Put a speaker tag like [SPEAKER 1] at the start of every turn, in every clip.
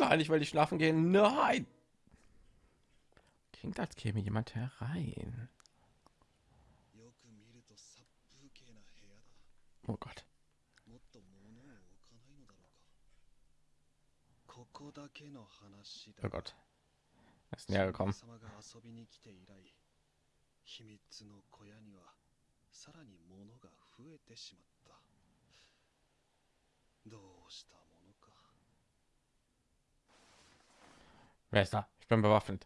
[SPEAKER 1] Nein, ich will nicht schlafen gehen. Nein. Klingt, als käme jemand herein. Oh Gott. Oh Gott. Er ist näher gekommen. 秘密の小屋にはさらに物が増えてしまったどうした Wer ist da? Ich bin bewaffnet.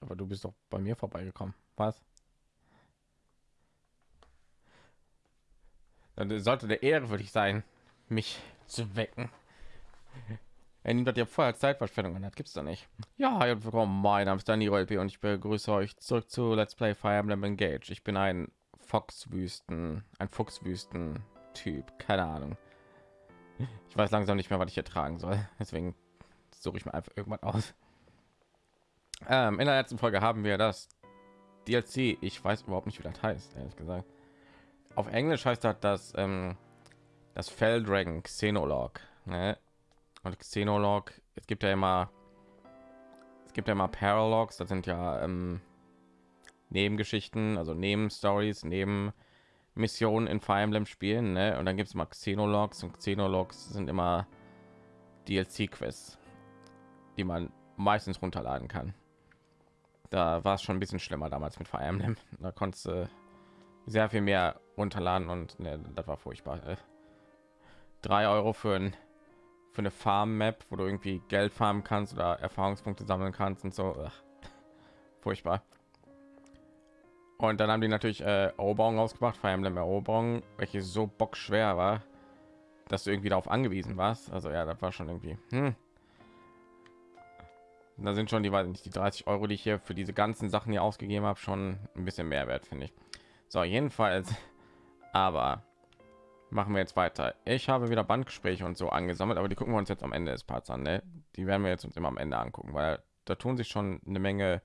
[SPEAKER 1] Aber du bist doch bei mir vorbeigekommen. Was? Dann sollte der Ehre für dich sein, mich zu wecken. Er nimmt das ja vorher Zeitverschwendung an, das gibt's da nicht. Ja, und willkommen, mein Name ist Daniel LP und ich begrüße euch zurück zu Let's Play Fire Emblem Engage. Ich bin ein Foxwüsten, ein Fuchswüsten-Typ, keine Ahnung. Ich weiß langsam nicht mehr, was ich hier tragen soll, deswegen suche ich mir einfach irgendwas aus. Ähm, in der letzten Folge haben wir das DLC. Ich weiß überhaupt nicht, wie das heißt, ehrlich gesagt auf Englisch heißt das das ähm, das Feldragon Xenolog. Ne? Und Xenolog, es gibt ja immer es gibt ja immer Paralogs, das sind ja ähm, Nebengeschichten, also Nebenstories, neben Missionen in Fire Emblem Spielen. Ne? Und dann gibt es mal Xenologs und Xenologs sind immer DLC-Quests, die man meistens runterladen kann. Da war es schon ein bisschen schlimmer damals mit Fire Emblem. Da konntest du sehr viel mehr runterladen und ne, das war furchtbar. Äh. Drei Euro für ein für eine Farm Map, wo du irgendwie Geld farmen kannst oder Erfahrungspunkte sammeln kannst und so. Ach, furchtbar. Und dann haben die natürlich äh, Eroberung ausgebracht, Fire Emblem Eroberung, welche so bockschwer war, dass du irgendwie darauf angewiesen warst. Also ja, das war schon irgendwie. Hm. Da sind schon die, weiß nicht, die 30 Euro, die ich hier für diese ganzen Sachen hier ausgegeben habe, schon ein bisschen Mehrwert, finde ich. So, jedenfalls, aber machen wir jetzt weiter. Ich habe wieder Bandgespräche und so angesammelt, aber die gucken wir uns jetzt am Ende des Parts an. Ne? Die werden wir jetzt uns immer am Ende angucken, weil da tun sich schon eine Menge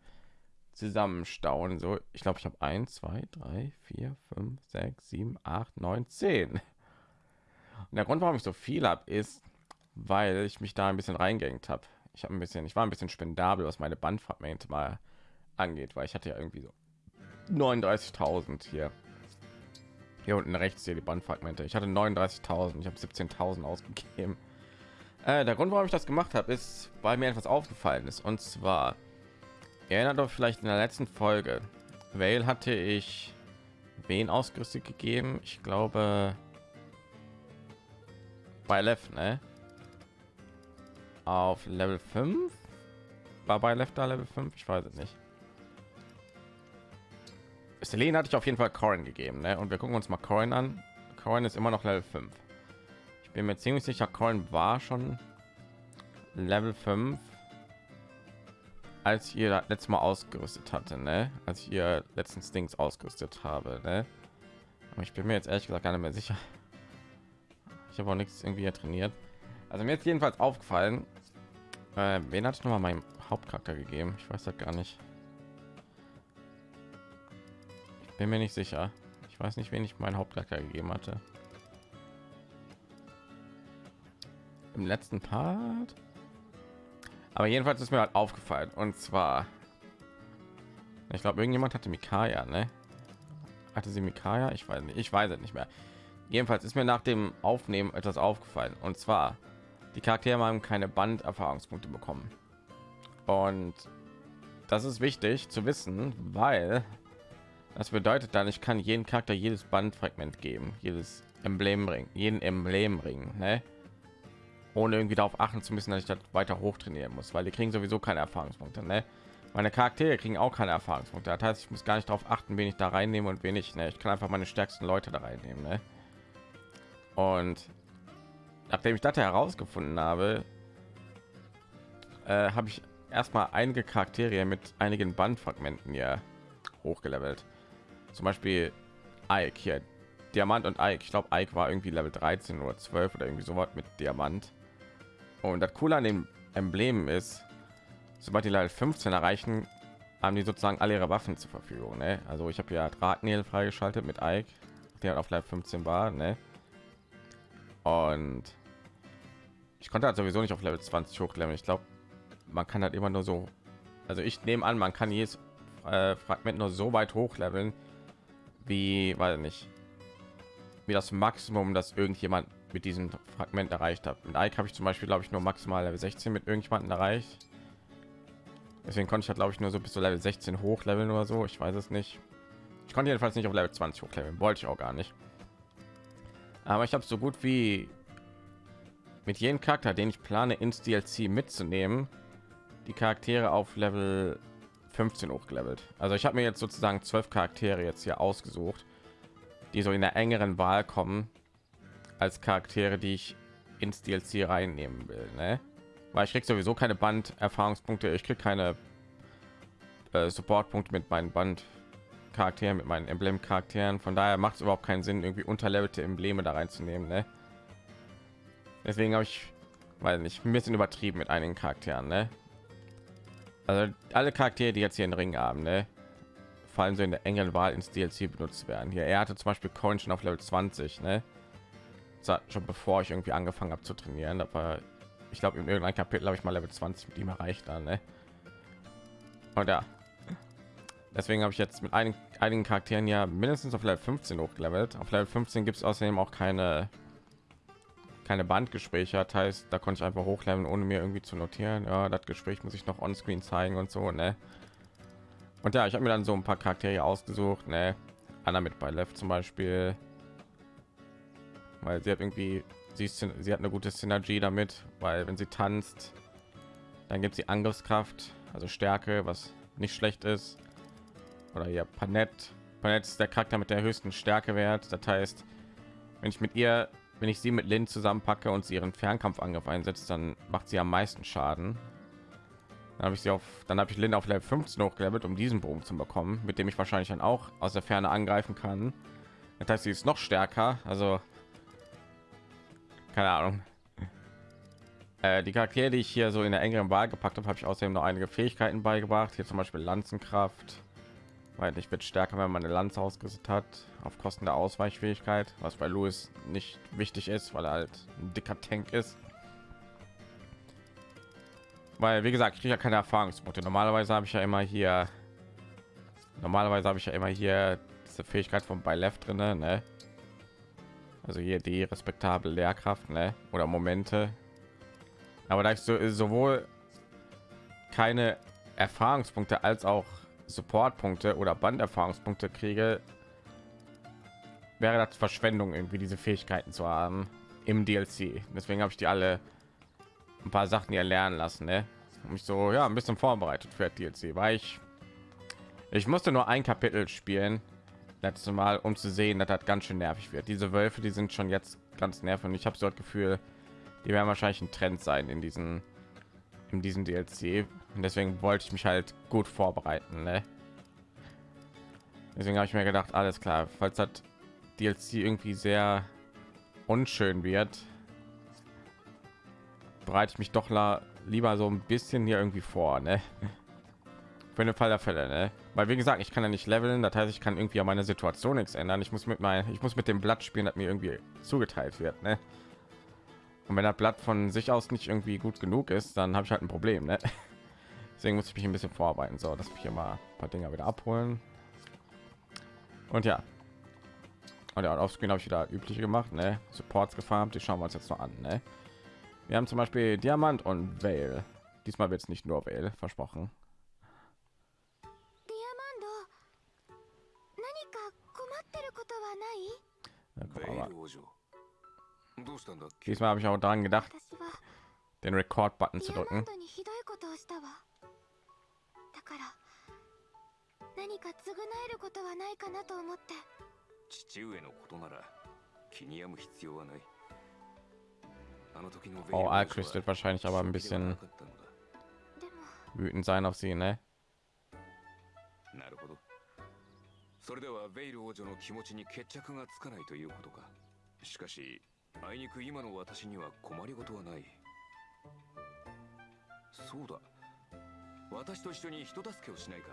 [SPEAKER 1] zusammenstauen. So, ich glaube, ich habe 1, 2, 3, 4, 5, 6, 7, 8, 9, 10. Und der Grund, warum ich so viel habe, ist, weil ich mich da ein bisschen reingehängt habe. Ich habe ein bisschen, ich war ein bisschen spendabel, was meine Bandfragmente mal angeht, weil ich hatte ja irgendwie so 39.000 hier. Hier unten rechts hier die Bandfragmente. Ich hatte 39.000, ich habe 17.000 ausgegeben. Äh, der Grund, warum ich das gemacht habe, ist, weil mir etwas aufgefallen ist. Und zwar, erinnert euch vielleicht in der letzten Folge, Vale hatte ich wen ausgerüstet gegeben? Ich glaube, bei Left, ne? Auf Level 5? War bei Left da Level 5? Ich weiß es nicht. Selene hatte ich auf jeden Fall Corin gegeben, ne? Und wir gucken uns mal Corin an. Corin ist immer noch Level 5. Ich bin mir ziemlich sicher, Corin war schon Level 5, als ihr letztes Mal ausgerüstet hatte, ne? Als ich ihr letzten Dings ausgerüstet habe, ne? Aber ich bin mir jetzt ehrlich gesagt gar nicht mehr sicher. Ich habe auch nichts irgendwie trainiert. Also mir ist jedenfalls aufgefallen, äh, wen hatte ich noch mal meinem Hauptcharakter gegeben? Ich weiß das gar nicht. Bin mir nicht sicher. Ich weiß nicht, wen ich meinen Hauptcharakter gegeben hatte. Im letzten Part. Aber jedenfalls ist mir halt aufgefallen. Und zwar, ich glaube, irgendjemand hatte Mikaya, ne? Hatte sie Mikaya? Ich weiß nicht. Ich weiß es nicht mehr. Jedenfalls ist mir nach dem Aufnehmen etwas aufgefallen. Und zwar, die Charaktere haben keine Banderfahrungspunkte bekommen. Und das ist wichtig zu wissen, weil das bedeutet dann, ich kann jeden Charakter jedes Bandfragment geben, jedes Emblem bringen, jeden Emblem bringen, ne? ohne irgendwie darauf achten zu müssen, dass ich das weiter hoch trainieren muss, weil die kriegen sowieso keine Erfahrungspunkte. Ne? Meine Charaktere kriegen auch keine Erfahrungspunkte. Das heißt, ich muss gar nicht darauf achten, wen ich da reinnehme und wen ich. Ne? Ich kann einfach meine stärksten Leute da reinnehmen. Ne? Und nachdem ich das herausgefunden habe, äh, habe ich erstmal einige Charaktere mit einigen Bandfragmenten ja hochgelevelt zum Beispiel Ike hier, Diamant und Ike. Ich glaube, Ike war irgendwie Level 13 oder 12 oder irgendwie so was mit Diamant. Und das Coole an dem Emblem ist, sobald die Level 15 erreichen, haben die sozusagen alle ihre Waffen zur Verfügung. Ne? Also ich habe ja Drahtnägel freigeschaltet mit Ike, der auf Level 15 war. Ne? Und ich konnte halt sowieso nicht auf Level 20 hochleveln. Ich glaube, man kann halt immer nur so. Also ich nehme an, man kann jedes äh, Fragment nur so weit hochleveln, wie, weil nicht, wie das Maximum, das irgendjemand mit diesem Fragment erreicht hat. Mit Ike habe ich zum Beispiel, glaube ich, nur maximal Level 16 mit irgendjemanden erreicht. Deswegen konnte ich halt, glaube ich, nur so bis zu Level 16 hochleveln oder so. Ich weiß es nicht. Ich konnte jedenfalls nicht auf Level 20 hochleveln. Wollte ich auch gar nicht. Aber ich habe so gut wie mit jedem Charakter, den ich plane, ins DLC mitzunehmen, die Charaktere auf Level 15 hochgelevelt. Also ich habe mir jetzt sozusagen zwölf Charaktere jetzt hier ausgesucht, die so in der engeren Wahl kommen als Charaktere, die ich ins DLC reinnehmen will. Ne? weil ich krieg sowieso keine Band Erfahrungspunkte, ich krieg keine äh, Supportpunkte mit meinen Band Charakteren, mit meinen Emblem Charakteren. Von daher macht es überhaupt keinen Sinn, irgendwie unterlevelte Embleme da reinzunehmen. Ne? Deswegen habe ich, weil nicht ein bisschen übertrieben mit einigen Charakteren. Ne? Also alle Charaktere, die jetzt hier in Ring haben, ne? fallen so in der engen Wahl ins DLC benutzt werden. Hier, er hatte zum Beispiel Coin schon auf Level 20, ne? schon bevor ich irgendwie angefangen habe zu trainieren. War ich glaube in irgendeinem Kapitel habe ich mal Level 20 mit ihm erreicht dann, ne? Und ja, deswegen habe ich jetzt mit einigen, einigen Charakteren ja mindestens auf Level 15 hochgelevelt. Auf Level 15 gibt es außerdem auch keine keine Bandgespräche, das heißt, da konnte ich einfach hochleveln, ohne mir irgendwie zu notieren. Ja, das Gespräch muss ich noch on-screen zeigen und so, ne? Und ja, ich habe mir dann so ein paar Charaktere ausgesucht, ne? Anna mit bei Left zum Beispiel, weil sie hat irgendwie sie, ist, sie hat eine gute Synergie damit, weil wenn sie tanzt, dann gibt sie Angriffskraft, also Stärke, was nicht schlecht ist. Oder ja, Panett. Panett ist der Charakter mit der höchsten Stärkewert. Das heißt, wenn ich mit ihr, wenn ich sie mit Lin zusammenpacke und sie ihren Fernkampfangriff einsetzt, dann macht sie am meisten Schaden. Dann habe ich sie auf, dann habe ich Lin auf Level 15 hochgelevelt, um diesen Bogen zu bekommen, mit dem ich wahrscheinlich dann auch aus der Ferne angreifen kann. Das heißt, sie ist noch stärker. Also keine Ahnung. Äh, die Charaktere, die ich hier so in der engeren Wahl gepackt habe, habe ich außerdem noch einige Fähigkeiten beigebracht. Hier zum Beispiel Lanzenkraft, weil ich wird stärker, wenn man eine Lanze ausgerüstet hat, auf Kosten der Ausweichfähigkeit, was bei Louis nicht wichtig ist, weil er halt ein dicker Tank ist. Weil, wie gesagt, ich kriege ja keine Erfahrungspunkte. Normalerweise habe ich ja immer hier, normalerweise habe ich ja immer hier diese Fähigkeit von bei Left drin, ne? also hier die respektable Lehrkraft ne? oder Momente. Aber da ich so, sowohl keine Erfahrungspunkte als auch Supportpunkte oder Banderfahrungspunkte kriege, wäre das Verschwendung, irgendwie diese Fähigkeiten zu haben im DLC. Deswegen habe ich die alle ein paar Sachen hier lernen lassen, ne? Mich so ja ein bisschen vorbereitet für DLC, weil ich ich musste nur ein Kapitel spielen letzte Mal, um zu sehen, dass das ganz schön nervig wird. Diese Wölfe, die sind schon jetzt ganz nervig und ich habe so das Gefühl, die werden wahrscheinlich ein Trend sein in diesen in diesem DLC und deswegen wollte ich mich halt gut vorbereiten. Ne? Deswegen habe ich mir gedacht, alles klar, falls das DLC irgendwie sehr unschön wird, bereite ich mich doch lieber so ein bisschen hier irgendwie vor. Ne? für den Fall der Fälle, ne? Weil wie gesagt, ich kann ja nicht leveln, das heißt, ich kann irgendwie an meine Situation nichts ändern. Ich muss mit meinem, ich muss mit dem Blatt spielen, das mir irgendwie zugeteilt wird, ne? Und wenn das Blatt von sich aus nicht irgendwie gut genug ist, dann habe ich halt ein Problem, ne? Deswegen muss ich mich ein bisschen vorarbeiten. So, dass ich hier mal ein paar Dinger wieder abholen. Und ja. Und ja, auf Screen habe ich wieder übliche gemacht, ne? Supports gefarmt, die schauen wir uns jetzt noch an, ne? Wir haben zum Beispiel Diamant und Vale. Diesmal wird es nicht nur Vale, versprochen. Diesmal habe ich auch daran gedacht, den Rekord-Button zu drücken. か償えることはないかなと思って。父上のことなら気に病む必要はない。Oh, Alchris wird wahrscheinlich aber ein bisschen wütend sein auf sie, ne? それではベイル王女の気持ちに決着がつかないということか。しかしあいにく今の私には困りごとはない。そうだ。私と一緒に人助けをしないか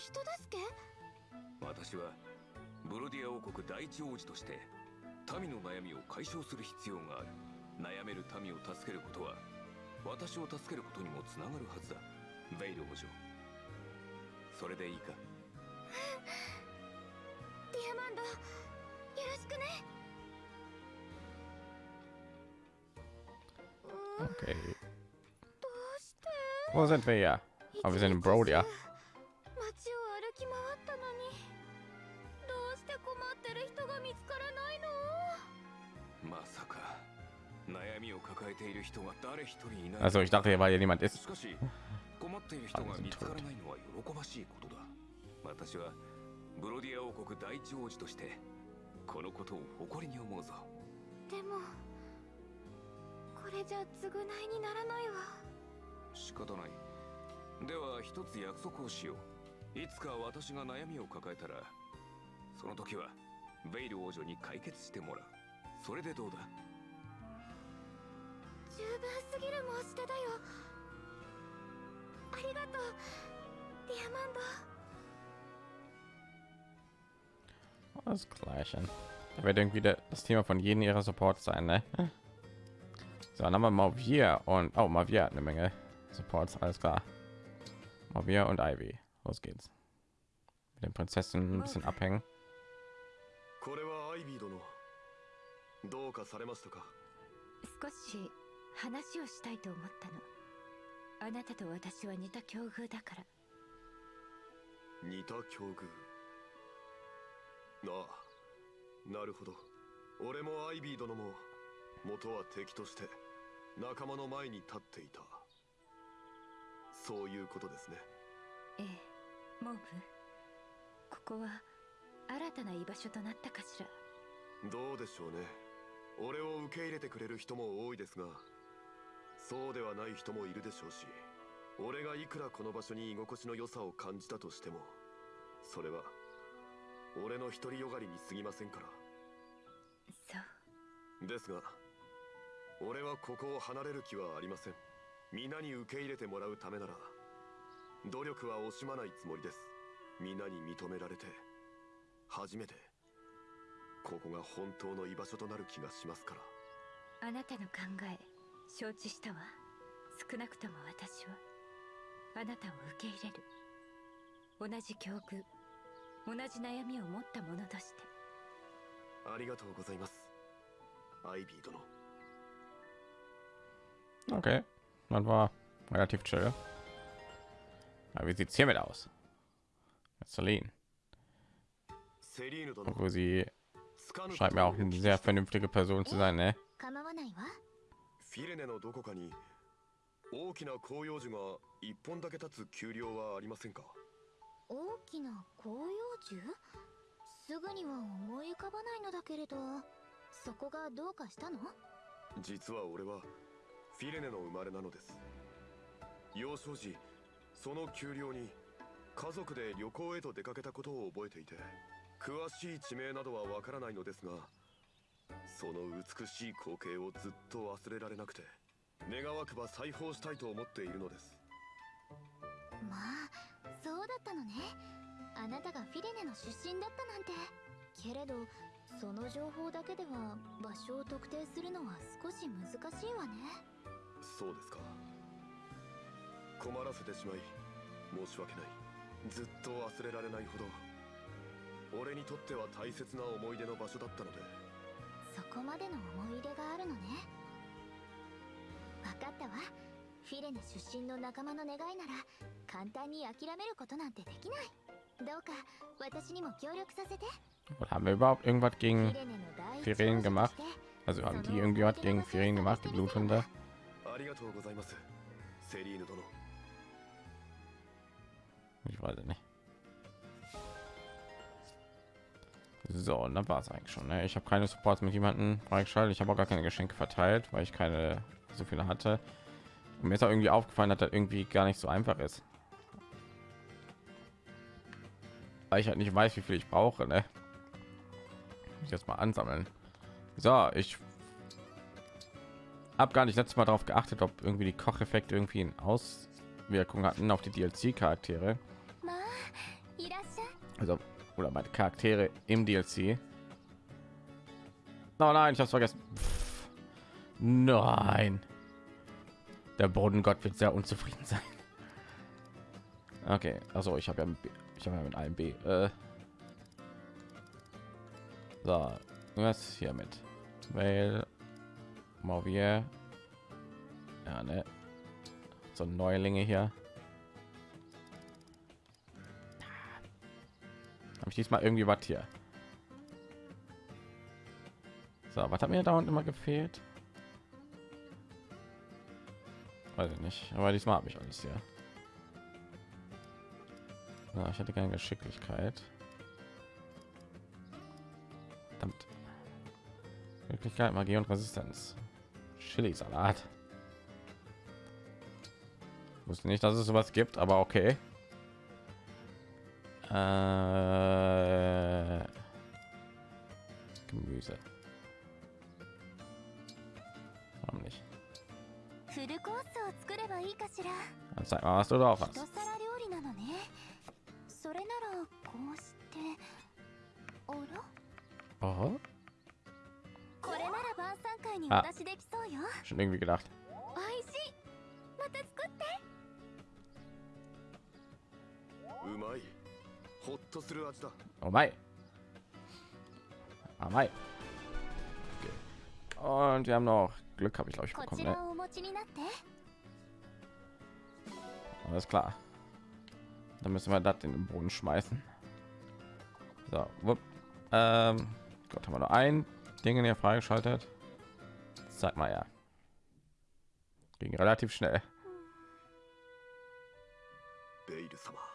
[SPEAKER 2] 人助け？
[SPEAKER 3] 私はブロディア王国第一王子として民の悩みを解消する必要がある。悩める民を助けることは私を助けることにもつながるはずだ。ベイル王女。それでいいか？
[SPEAKER 2] ディアマンドよろしくね。
[SPEAKER 1] Okay.
[SPEAKER 2] どうして
[SPEAKER 1] ？Wo sind wir hier? Aber wir sind in Brodia.
[SPEAKER 2] しい
[SPEAKER 3] ことだ。私はブロディア王国第一王子としてこのことを誇りに思うぞ。
[SPEAKER 2] でもこれじゃ償いにならないわ。
[SPEAKER 3] 仕方ない。では一つ約束をしよう。いつか私が悩みを抱えたらその時はベイル王女に解決してもらう。それでどうだ？
[SPEAKER 2] 十分すぎる申し出だよありがとうディアマンド
[SPEAKER 1] Das Gleiche. Da wird irgendwie der, das Thema von jedem ihrer Supports sein, ne? So, dann haben wir Mavier und oh, Mavier hat eine Menge Supports, alles klar. Mavier und Ivy. Los geht's. Mit den Prinzessinnen ein bisschen abhängen.
[SPEAKER 4] これはアイビー殿どうかされましたか
[SPEAKER 5] 少し 話をしたいと思ったの。あなたと私は似た境遇だから。
[SPEAKER 4] 似た境遇？ああ。なるほど。俺もアイビー殿も元は敵として仲間の前に立っていた。そういうことですね。
[SPEAKER 5] ええモーブ。ここは新たな居場所となったかしら。
[SPEAKER 4] どうでしょうね。俺を受け入れてくれる人も多いですがそうではない人もいるでしょうし俺がいくらこの場所に居心地の良さを感じたとしてもそれは俺の独りよがりに過ぎませんから。
[SPEAKER 5] そう。
[SPEAKER 4] ですが俺はここを離れる気はありません。皆に受け入れてもらうためなら努力は惜しまないつもりです。皆に認められて初めてここが本当の居場所となる気がしますから。
[SPEAKER 5] あなたの考え承知したわ少なくとも私はあなたを受け入れる同じ境遇同じ悩みを持った者として
[SPEAKER 4] ありがとうございますアイビー殿
[SPEAKER 1] Okay. Man war relativ chill. Aber wie sieht's hiermit aus? Celine. Obwohl sie scheint mir auch eine sehr vernünftige Person zu sein, ne?
[SPEAKER 4] フィレネのどこかに大きな広葉樹が一本だけ立つ丘陵はありませんか？
[SPEAKER 2] 大きな広葉樹？すぐには思い浮かばないのだけれど。そこがどうかしたの？
[SPEAKER 4] 実は俺はフィレネの生まれなのです。幼少時その丘陵に家族で旅行へと出かけたことを覚えていて詳しい地名などはわからないのですがその美しい光景をずっと忘れられなくて願わくば再訪したいと思っているのです。
[SPEAKER 2] まあそうだったのね。あなたがフィレネの出身だったなんて。けれどその情報だけでは場所を特定するのは少し難しいわね。
[SPEAKER 4] そうですか。困らせてしまい申し訳ない。ずっと忘れられないほど俺にとっては大切な思い出の場所だったので
[SPEAKER 2] そこまでの思い入れがあるのね分かったわフィレネ出身の仲間の願いなら簡単に諦めることなんてできないどうか私にも協力させて
[SPEAKER 1] Und haben wir überhaupt irgendwas
[SPEAKER 2] フ
[SPEAKER 1] gegen
[SPEAKER 2] ィレネの第一
[SPEAKER 1] Firen
[SPEAKER 2] 王子と
[SPEAKER 1] gemacht? Also haben die irgendwie was gegen Firen gemacht, die Bluthunde?
[SPEAKER 4] ありがとうございますセリーヌ殿
[SPEAKER 1] Ich weiß nicht. So, und dann war es eigentlich schon. Ne? Ich habe keine Supports mit jemanden freigeschaltet. Ich habe auch gar keine Geschenke verteilt, weil ich keine so viele hatte. Und mir ist auch irgendwie aufgefallen, dass das irgendwie gar nicht so einfach ist. Weil ich halt nicht weiß, wie viel ich brauche. Ne? Ich jetzt mal ansammeln. So, ich habe gar nicht letztes Mal darauf geachtet, ob irgendwie die Kocheffekte irgendwie eine Auswirkung hatten auf die DLC-Charaktere. Also oder meine Charaktere im DLC. Oh nein, ich habe vergessen. Pff, nein. Der Bodengott wird sehr unzufrieden sein. Okay, also ich habe ja, ich habe ja mit einem B. Äh, so, was hier mit Mail, Mauvier. Ja, ne. So Neulinge hier. Habe ich diesmal irgendwie was hier? So, was hat mir da immer gefehlt? Weiß ich nicht, aber diesmal habe ich alles hier. Ja, ich hatte keine Geschicklichkeit. Verdammt. Wirklichkeit, Magie und Resistenz. Chili-Salat. Wusste nicht, dass es sowas gibt, aber okay. Äh, Gemüse. Warum nicht?
[SPEAKER 2] フルコースを作ればいいかしら
[SPEAKER 1] Dann zeig mal, was du drauf
[SPEAKER 2] 一
[SPEAKER 1] hast.
[SPEAKER 2] 皿料理なのねそれならこうしてあら
[SPEAKER 1] Oh,
[SPEAKER 2] これなら晩餐会に
[SPEAKER 1] あ
[SPEAKER 2] お出しできそうよ
[SPEAKER 1] schon irgendwie gedacht.
[SPEAKER 2] おいしいまた作って
[SPEAKER 4] うまい ほっとする味だ
[SPEAKER 1] Oh mein. Ah, mein. Okay. Und wir haben noch Glück, habe ich glaube ich
[SPEAKER 2] こ
[SPEAKER 1] bekommen.
[SPEAKER 2] ち
[SPEAKER 1] Ne?
[SPEAKER 2] らをお持ちになって
[SPEAKER 1] Alles klar. Dann müssen wir das in den Boden schmeißen. So, wupp. Ähm, Gott, haben wir nur ein Ding hier freigeschaltet. Sag mal ja. Ging relativ schnell.
[SPEAKER 4] ベイル様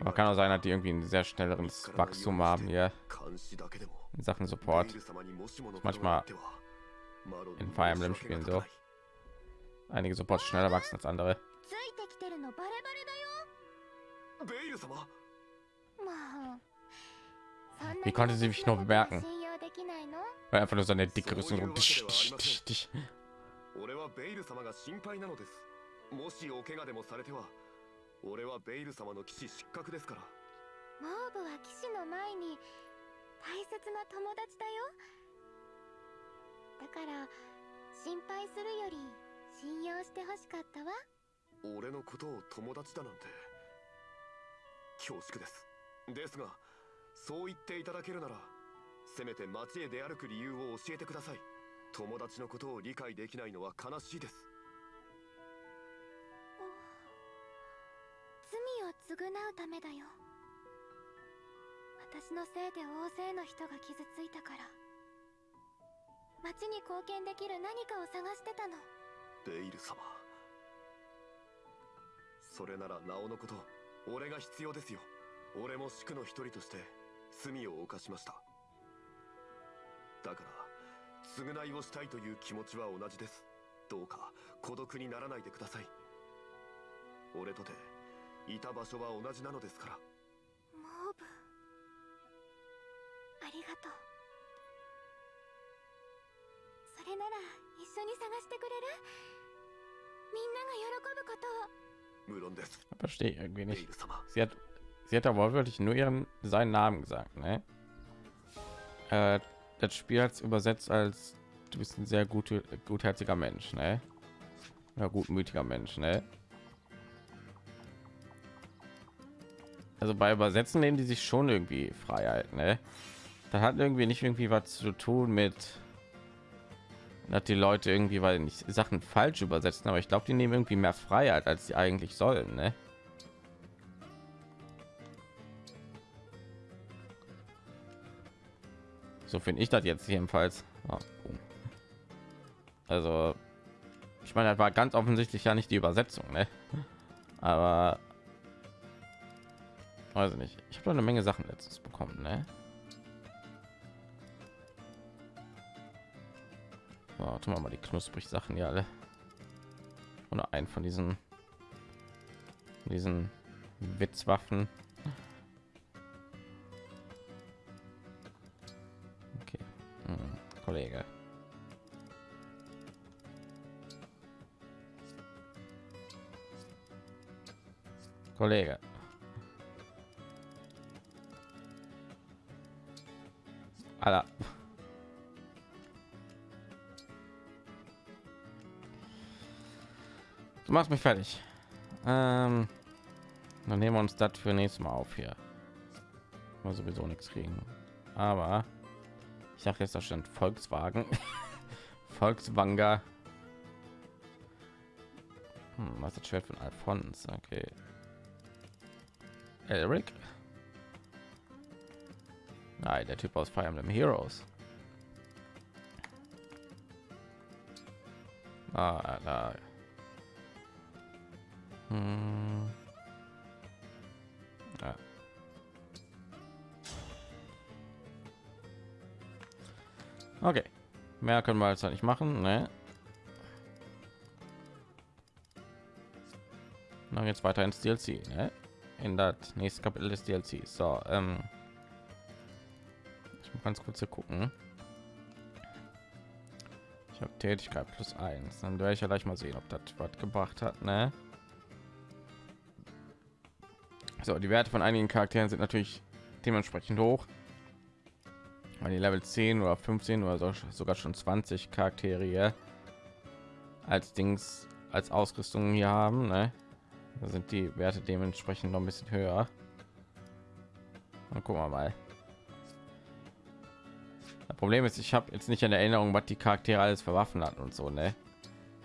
[SPEAKER 1] Aber kann auch sein, dass die irgendwie ein sehr schnelleres Wachstum haben hier
[SPEAKER 4] 監視だけでも
[SPEAKER 1] in Sachen
[SPEAKER 4] ベ
[SPEAKER 1] Support.
[SPEAKER 4] イル様にもしもの
[SPEAKER 1] Manchmal
[SPEAKER 4] ことがあってはマロン
[SPEAKER 1] in
[SPEAKER 4] に
[SPEAKER 1] Fire
[SPEAKER 4] 申
[SPEAKER 1] Emblem
[SPEAKER 4] し訳が
[SPEAKER 1] Spielen
[SPEAKER 4] た
[SPEAKER 1] so.
[SPEAKER 4] かい
[SPEAKER 1] Einige Supports schneller wachsen als andere.
[SPEAKER 2] ついてきてるのバレバレ
[SPEAKER 4] ベイル様
[SPEAKER 2] だよまあそんな
[SPEAKER 1] Wie konnte sie mich nur bemerken?
[SPEAKER 2] 信用できないの
[SPEAKER 1] Weil einfach nur so eine dicke Rüstung. so tisch, tisch, tisch, tisch.
[SPEAKER 4] 俺はベイル様が心配なのですもしお怪我でもされては 俺はベイル様の騎士失格ですから。
[SPEAKER 2] モーブは騎士の前に大切な友達だよ。だから心配するより信用してほしかったわ。
[SPEAKER 4] 俺のことを友達だなんて恐縮です。ですがそう言っていただけるならせめて街へ出歩く理由を教えてください。友達のことを理解できないのは悲しいです
[SPEAKER 2] 償うためだよ。私のせいで大勢の人が傷ついたから。町に貢献できる何かを探してたの。
[SPEAKER 4] ベイル様。それならなおのこと俺が必要ですよ。俺も宿の一人として罪を犯しました。だから償いをしたいという気持ちは同じです。どうか孤独にならないでください。俺とて いた場所は同じなのですから
[SPEAKER 2] モーブありがとうそれなら一緒に探してくれるみんなが喜ぶことを
[SPEAKER 4] 無論です
[SPEAKER 1] Verstehe ich irgendwie
[SPEAKER 4] ベイ
[SPEAKER 1] nicht.
[SPEAKER 4] ル様
[SPEAKER 1] Sie hat, sie hat aber wirklich nur ihren seinen Namen gesagt, ne? Äh, das Spiel hat übersetzt als du bist ein sehr gute, gutherziger Mensch, ne? Ja, gutmütiger Mensch, ne? Also bei Übersetzen nehmen die sich schon irgendwie Freiheit, ne? Das hat irgendwie nicht irgendwie was zu tun mit dass die Leute irgendwie weil nicht Sachen falsch übersetzen, aber ich glaube, die nehmen irgendwie mehr Freiheit, als sie eigentlich sollen, ne? So finde ich das jetzt jedenfalls. Ah. Also, ich meine, das war ganz offensichtlich ja nicht die Übersetzung, ne? Aber weiß ich nicht. Ich habe eine Menge Sachen letztens bekommen, ne? Tun wir mal die knusprig Sachen hier alle. Oder ein von diesen diesen Witzwaffen. Okay, hm, Kollege. Kollege. Alter. Du machst mich fertig. Ähm, dann nehmen wir uns das für nächstes Mal auf hier. Mal sowieso nichts kriegen. Aber ich sage jetzt, da stand Volkswagen. Volkswanger. Hm, was ist das Schwert von Alphonse? Okay. Eric? Nein, der Typ aus Fire Emblem Heroes. Ah, da. Hm. Ja. Okay. Mehr können wir jetzt nicht machen, ne? Dann jetzt weiter ins DLC, ne? In das nächste Kapitel des DLC. So, ähm ganz kurz hier gucken. Ich habe Tätigkeit plus eins. Dann werde ich ja gleich mal sehen, ob das was gebracht hat, ne? So, die Werte von einigen Charakteren sind natürlich dementsprechend hoch. Weil die Level 10 oder 15 oder so, sogar schon 20 Charaktere als Dings als Ausrüstung hier haben, ne? Da sind die Werte dementsprechend noch ein bisschen höher. Und gucken wir mal. Problem ist, ich habe jetzt nicht in Erinnerung, was die Charaktere alles für Waffen hatten und so, ne?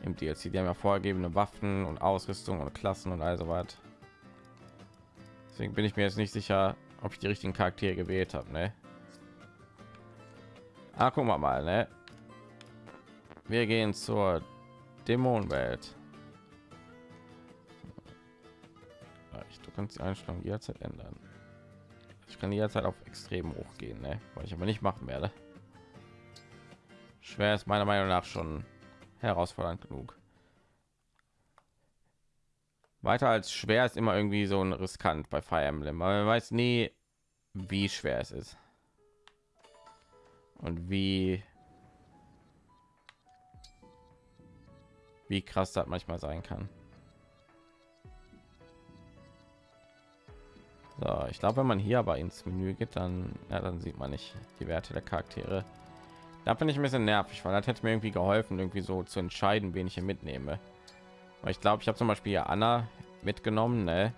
[SPEAKER 1] Im DLC, die haben ja vorgegebene Waffen und Ausrüstung und Klassen und also was. Deswegen bin ich mir jetzt nicht sicher, ob ich die richtigen Charaktere gewählt habe, ne? Ah, gucken wir mal, ne? Wir gehen zur Dämonenwelt. Ich du kannst die Einstellung jederzeit ändern. Ich kann jederzeit auf extrem hoch gehen, ne? weil ich aber nicht machen werde. Schwer ist meiner Meinung nach schon herausfordernd genug. Weiter als schwer ist immer irgendwie so ein riskant bei Fire Emblem, aber man weiß nie, wie schwer es ist und wie wie krass das manchmal sein kann. So, ich glaube, wenn man hier aber ins Menü geht, dann ja, dann sieht man nicht die Werte der Charaktere. Da bin ich ein bisschen nervig, weil das hätte mir irgendwie geholfen, irgendwie so zu entscheiden, wen ich hier mitnehme. Weil ich glaube, ich habe zum Beispiel Anna mitgenommen, ne?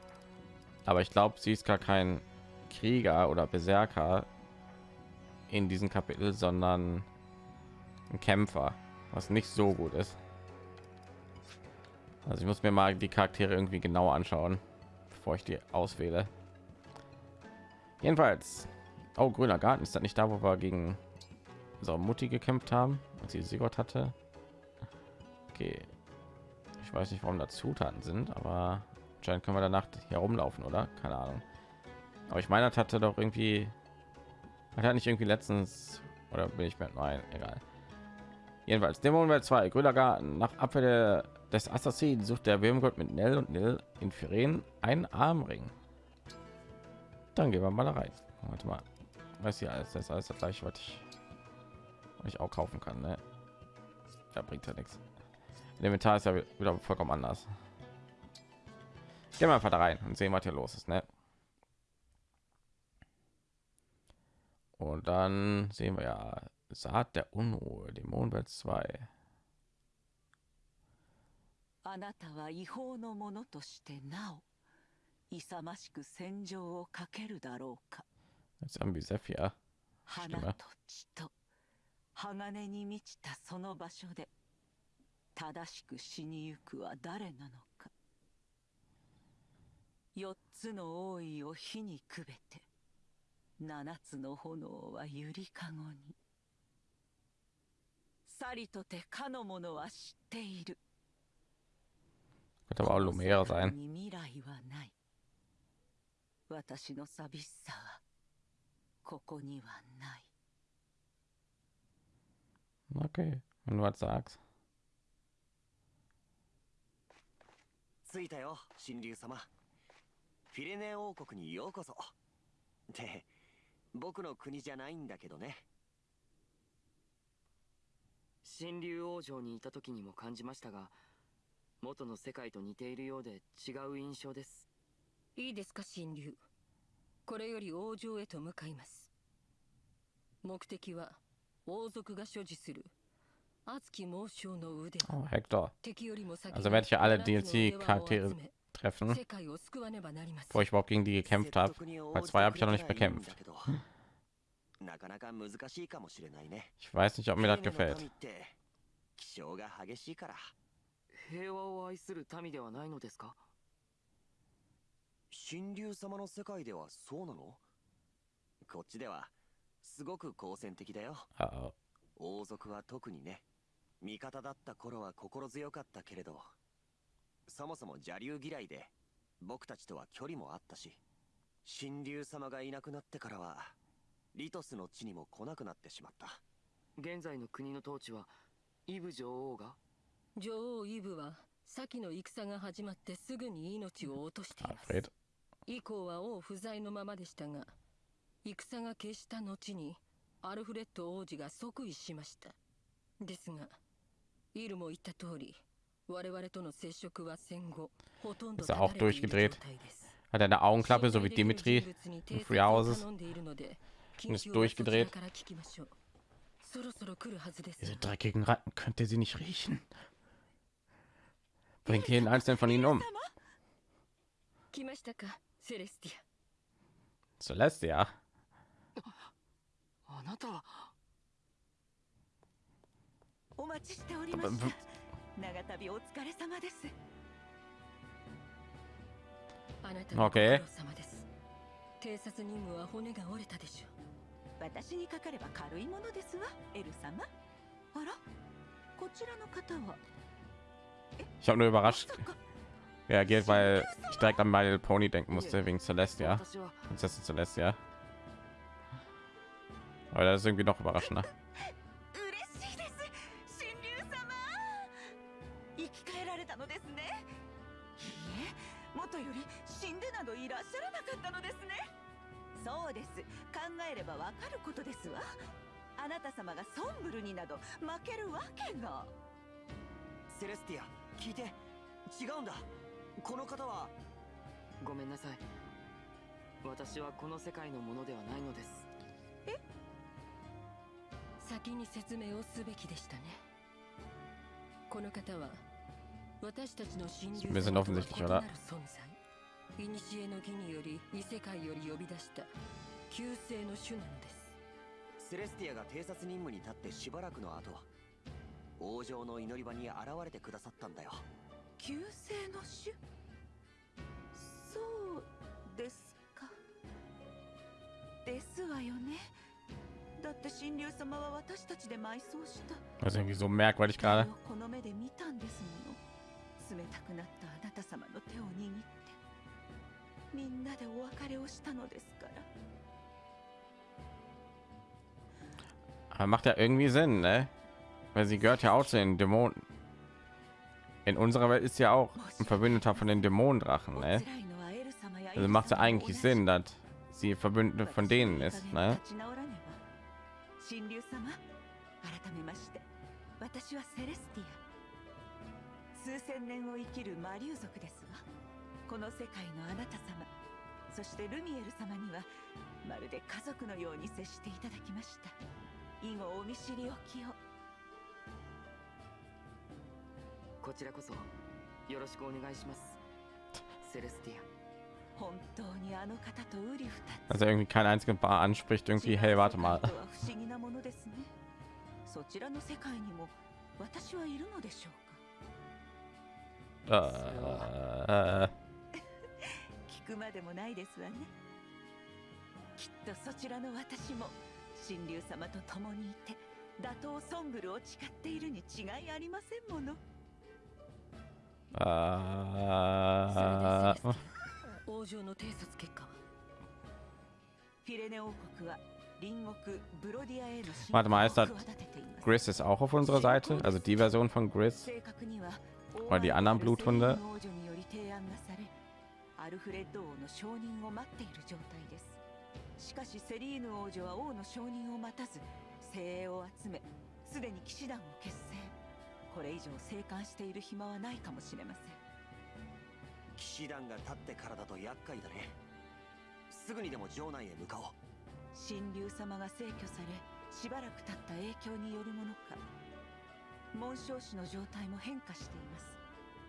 [SPEAKER 1] aber ich glaube, sie ist gar kein Krieger oder Berserker in diesem Kapitel, sondern ein Kämpfer, was nicht so gut ist. Also ich muss mir mal die Charaktere irgendwie genau anschauen, bevor ich die auswähle. Jedenfalls, oh grüner Garten ist das nicht da, wo wir gegen unsere Mutti gekämpft haben, als sie Sigurd hatte. Okay, ich weiß nicht, warum da Zutaten sind, aber anscheinend können wir danach hier rumlaufen, oder? Keine Ahnung. Aber ich meine, das hatte doch irgendwie hat nicht irgendwie letztens oder bin ich mir nein, egal. Jedenfalls Dämonenwelt 2, grüner Garten. Nach Abwehr des Assassinen sucht der Würmgott mit Nell und Nil in Firen einen Armring. Dann gehen wir mal da rein. Warte mal. Weiß ja alles, das ist alles das gleiche, was ich, ich auch kaufen kann. Ne? Da bringt ja nichts. Inventar ist ja wieder vollkommen anders. Gehen wir einfach da rein und sehen, was hier los ist. Ne? Und dann sehen wir ja Saat der Unruhe, Dämonenwelt 2.
[SPEAKER 6] あなたは違法の者としてなお勇ましく戦場をかけるだろうか
[SPEAKER 1] Jetzt haben wir Sephia.
[SPEAKER 6] 花と血と 鋼に満ちたその場所で正しく死にゆくは誰なのか。四つの王位を火にくべて七つの炎はゆりかごに。さりとてかの者は知っている。
[SPEAKER 1] Aber auch Lumera sein.
[SPEAKER 6] 私の寂しさはここにはない
[SPEAKER 1] Okay, wenn du was sagst.
[SPEAKER 7] 着いたよ神竜様フィレネ王国にようこそって僕の国じゃないんだけどね
[SPEAKER 8] 神竜王城にいた時にも感じましたが元の世界と似ているようで違う印象です
[SPEAKER 9] いいですか神竜これより王城へと向かいます目的は王族が所持する熱き猛将の腕
[SPEAKER 1] Oh, Hector.
[SPEAKER 9] 敵よりも先に
[SPEAKER 1] Also werde ich ja alle
[SPEAKER 9] 七つの腕輪を
[SPEAKER 1] DLC-Charaktere
[SPEAKER 9] 集め
[SPEAKER 1] treffen,
[SPEAKER 9] 世界を救わねばなりません
[SPEAKER 1] bevor ich überhaupt gegen die gekämpft habe.
[SPEAKER 7] 説得に応
[SPEAKER 1] Weil
[SPEAKER 7] じて
[SPEAKER 1] zwei habe ich ja noch
[SPEAKER 7] く
[SPEAKER 1] nicht
[SPEAKER 7] れたらいいん
[SPEAKER 1] bekämpft.
[SPEAKER 7] だけどなかなか難しいかもしれないね
[SPEAKER 1] Ich weiß nicht, ob mir das
[SPEAKER 7] フィレネの
[SPEAKER 1] gefällt.
[SPEAKER 7] 民って気性が激しいから
[SPEAKER 8] 平和を愛する民ではないのですか
[SPEAKER 7] 神竜様の世界ではそうなのこっちでは すごく好戦的だよ.王族は特にね。味方だった頃は心強かったけれどそもそも邪竜嫌いで僕たちとは距離もあったし神竜様がいなくなってからはリトスの地にも来なくなってしまった。
[SPEAKER 8] 現在の国の統治はイブ女王が？
[SPEAKER 9] 女王イブは先の戦が始まってすぐに命を落としています.以降は王不在のままでしたが戦が決した後にアルフレッド王子が即位しましたですがイルも言った通り我々との接触は戦後ほとんど
[SPEAKER 1] Ist er
[SPEAKER 9] 断
[SPEAKER 1] auch
[SPEAKER 9] たれている
[SPEAKER 1] durchgedreht?
[SPEAKER 9] 状態です
[SPEAKER 1] Hat er eine Augenklappe, so wie
[SPEAKER 9] 信頼できる
[SPEAKER 1] Dimitri
[SPEAKER 9] 人物に
[SPEAKER 1] in
[SPEAKER 9] 偵
[SPEAKER 1] Free
[SPEAKER 9] 察を
[SPEAKER 1] Houses?
[SPEAKER 9] 頼んでいるので
[SPEAKER 1] Und ist
[SPEAKER 9] 近況はそちら
[SPEAKER 1] durchgedreht.
[SPEAKER 9] から聞きましょうそろそろ来るはずです
[SPEAKER 1] Diese dreckigen Ratten, könnt ihr sie nicht riechen? Bringt jeden einzelnen von ihnen um.
[SPEAKER 9] 来ましたかセレスティア
[SPEAKER 1] Celestia.
[SPEAKER 8] あなたは
[SPEAKER 6] お待ちしておりました長旅お疲れ様です
[SPEAKER 9] あなたのご苦
[SPEAKER 1] Okay.
[SPEAKER 9] 労様です偵察任務は骨が折れたでしょう
[SPEAKER 6] 私にかかれば軽いものですわエル様あらこちらの方は
[SPEAKER 1] Ich habe nur
[SPEAKER 6] ま
[SPEAKER 1] überrascht reagiert, weil ich direkt an Little Pony denken musste, wegen Celestia. Prinzessin Celestia. Aber das ist irgendwie noch überraschender.
[SPEAKER 6] わかることですわあなた様がソンブルになど負けるわけが
[SPEAKER 7] セレスティア聞いて。違うんだ。この方は。
[SPEAKER 8] ごめんなさい。私はこの世界のものではないのです。え？
[SPEAKER 9] 先に説明をすべきでしたね。この方は私たちの神竜
[SPEAKER 1] Wir sind
[SPEAKER 9] 様と?なる存在。古の儀により異世界より呼び出した旧世の種なのです。
[SPEAKER 7] セレスティアが偵察任務に立ってしばらくの後王城の祈り場に現れてくださったんだよ。
[SPEAKER 6] 旧世の種そうですか。ですわよね
[SPEAKER 1] Also irgendwie so merkwürdig gerade. Aber macht ja irgendwie Sinn, ne? Weil sie gehört ja auch zu den Dämonen. In unserer Welt ist ja auch ein Verbündeter von den Dämonendrachen, ne? Also macht ja eigentlich Sinn, dass sie Verbündete von denen ist, ne?
[SPEAKER 6] 神竜様改めまして私はセレスティア。数千年を生きる魔竜族ですわ。この世界のあなた様そしてルミエル様にはまるで家族のように接していただきました。以後お見知りおきを。
[SPEAKER 8] こちらこそよろしくお願いします。セレスティア。
[SPEAKER 1] Also irgendwie kein einziger Bar anspricht irgendwie, hey, warte mal.
[SPEAKER 6] そちらの世界にも私はいるのでしょうか
[SPEAKER 1] ？Äh,
[SPEAKER 6] 聞くまでもないですわね。きっとそちらの私も神竜様と共にいて打倒ソンブルを誓っているに違いありませんもの。
[SPEAKER 1] Äh,
[SPEAKER 9] そ王城の偵察結果は？
[SPEAKER 6] フィレネ王国は隣国ブロディアへの侵
[SPEAKER 1] Warte mal,
[SPEAKER 6] 攻を
[SPEAKER 1] ist das
[SPEAKER 6] 企てています。
[SPEAKER 1] Gris ist auch auf unserer Seite, also die Version von Gris.
[SPEAKER 6] 正確には
[SPEAKER 1] Oder die anderen Bluthunde
[SPEAKER 6] 王女により提案がされアルフレッド王の承認を待っている状態です。しかしセリーヌ王女は王の承認を待たず精鋭を集めすでに騎士団を結成。これ以上生還している暇はないかもしれません
[SPEAKER 7] 騎騎士団が立ってからだと厄介だねすぐにでも城内へ向かおう
[SPEAKER 6] 神竜様が逝去されしばらく経った影響によるものか紋章師の状態も変化しています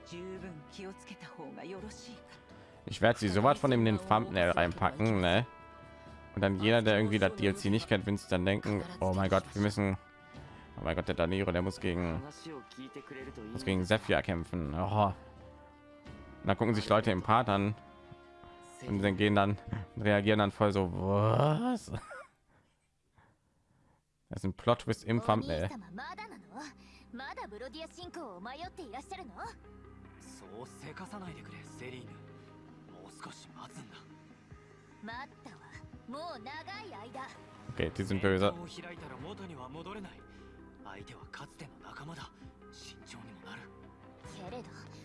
[SPEAKER 6] 十分気をつけた方がよろしいかと
[SPEAKER 1] Ich werde sie soweit von ihm in den Thumbnail reinpacken, ne? Und dann jeder, der irgendwie das DLC nicht kennt, wenn sie dann denken, oh mein Gott, wir müssen, oh mein Gott, der Daniro, der muss gegen, muss gegen Zephyr kämpfen. Oh. Und dann gucken sich Leute im Part an und dann gehen dann, reagieren dann voll so, was? Das ist ein Plot Twist im
[SPEAKER 2] お兄
[SPEAKER 1] Thumbnail.
[SPEAKER 2] 様まだなのまだブロディア進行を迷っていらっしゃるの
[SPEAKER 8] そうせかさないでくれセリーヌもう少し待つんだ
[SPEAKER 2] 待ったわもう長い間
[SPEAKER 1] Okay, die sind böse.
[SPEAKER 8] を開いたら元には戻れない相手はかつての仲間だ慎重にもなる
[SPEAKER 2] けれどこのままでは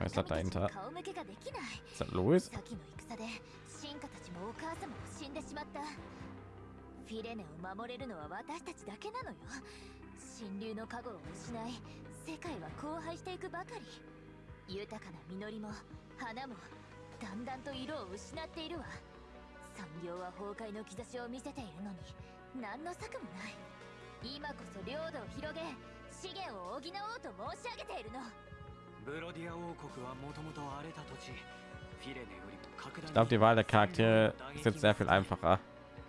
[SPEAKER 1] Was
[SPEAKER 2] ち
[SPEAKER 1] dahinter?
[SPEAKER 2] に顔向けができない。
[SPEAKER 1] Ist das Louis?
[SPEAKER 2] 先の戦で進化たちもお母様も死んでしまった。フィレネを守れるのは私たちだけなのよ。神竜の加護を失い世界は荒廃していくばかり。豊かな実りも花もだんだんと色を失っているわ。産業は崩壊の兆しを見せているのに何の策もない。今こそ領土を広げ資源を補おうと申し上げているの
[SPEAKER 1] Ich glaube, die Wahl der Charaktere ist jetzt sehr viel einfacher,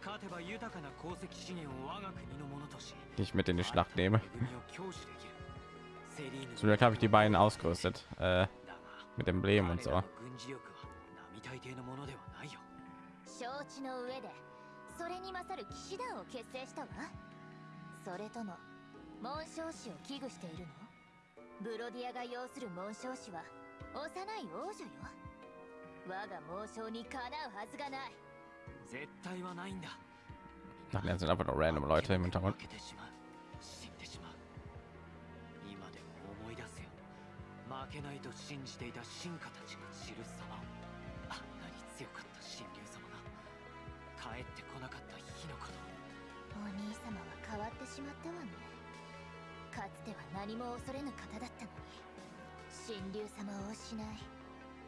[SPEAKER 8] 勝てば豊かな鉱石資源を我が国のものとし
[SPEAKER 1] die ich mit in die Schlacht nehme.
[SPEAKER 8] 恵みを享受できるセリーヌ
[SPEAKER 1] Zum Glück habe ich die beiden ausgerüstet, äh,
[SPEAKER 8] だが
[SPEAKER 1] mit Emblem und
[SPEAKER 8] 彼
[SPEAKER 1] so.
[SPEAKER 8] らの軍事力は並大抵のものではないよ
[SPEAKER 2] 承知の上でそれに勝る騎士団を結成したわそれとも紋章師を危惧しているの ブロディアが要する紋章師は幼い王女よ。我が紋章にかなうはずがない。
[SPEAKER 8] 絶対はないんだ。
[SPEAKER 1] Ach, das sind einfach nur random Leute im Hintergrund.
[SPEAKER 8] 負けてしまう。死んでしまう。今でも思い出すよ。負けないと信じていた進化たちが知る様。をあんなに強かった神竜様が。帰ってこなかった日のこと。
[SPEAKER 2] お兄様は変わってしまったわねかつては何も恐れぬ方だったのに。神竜様を失い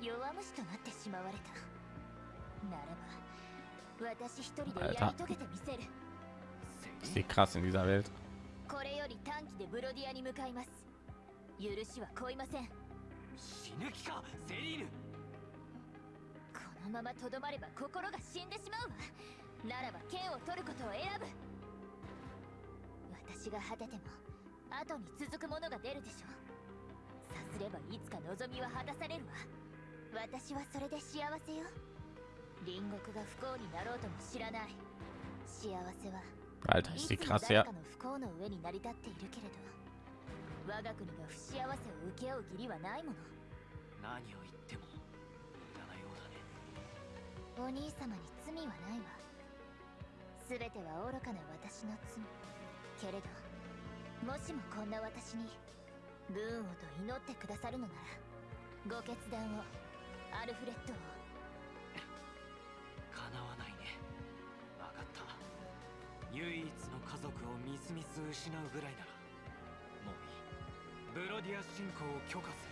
[SPEAKER 2] 弱虫となってしまわれたならば私一人でやり遂げてみせる。
[SPEAKER 1] die krass in dieser Welt.
[SPEAKER 2] これより短期でブロディアに向かいます。許しはこいません。
[SPEAKER 8] 死ぬ気かセリーヌ。
[SPEAKER 2] このままとどまれば心が死んでしまうわ。ならば剣を取ることを選ぶ。私が果てても後に続くものが出るでしょさすればいつか望みは果たされるわ。私はそれで幸せよ。隣国が不幸になろうとも知らない。幸せは
[SPEAKER 1] Alter,
[SPEAKER 2] い
[SPEAKER 1] ist
[SPEAKER 2] つ
[SPEAKER 1] die
[SPEAKER 2] も
[SPEAKER 1] krass
[SPEAKER 2] 誰
[SPEAKER 1] her.
[SPEAKER 2] かの不幸の上に成り立っているけれど。我が国が不幸せを請け負う義理はないもの。
[SPEAKER 8] 何を言っても無駄なようだね。
[SPEAKER 2] お兄様に罪はないわ。全ては愚かな私の罪。けれどもしもこんな私にブーンをと祈ってくださるのならご決断をアルフレッドを
[SPEAKER 8] 叶わないね分かった唯一の家族をみすみす失うぐらいならもういい。ブロディア侵攻を許可す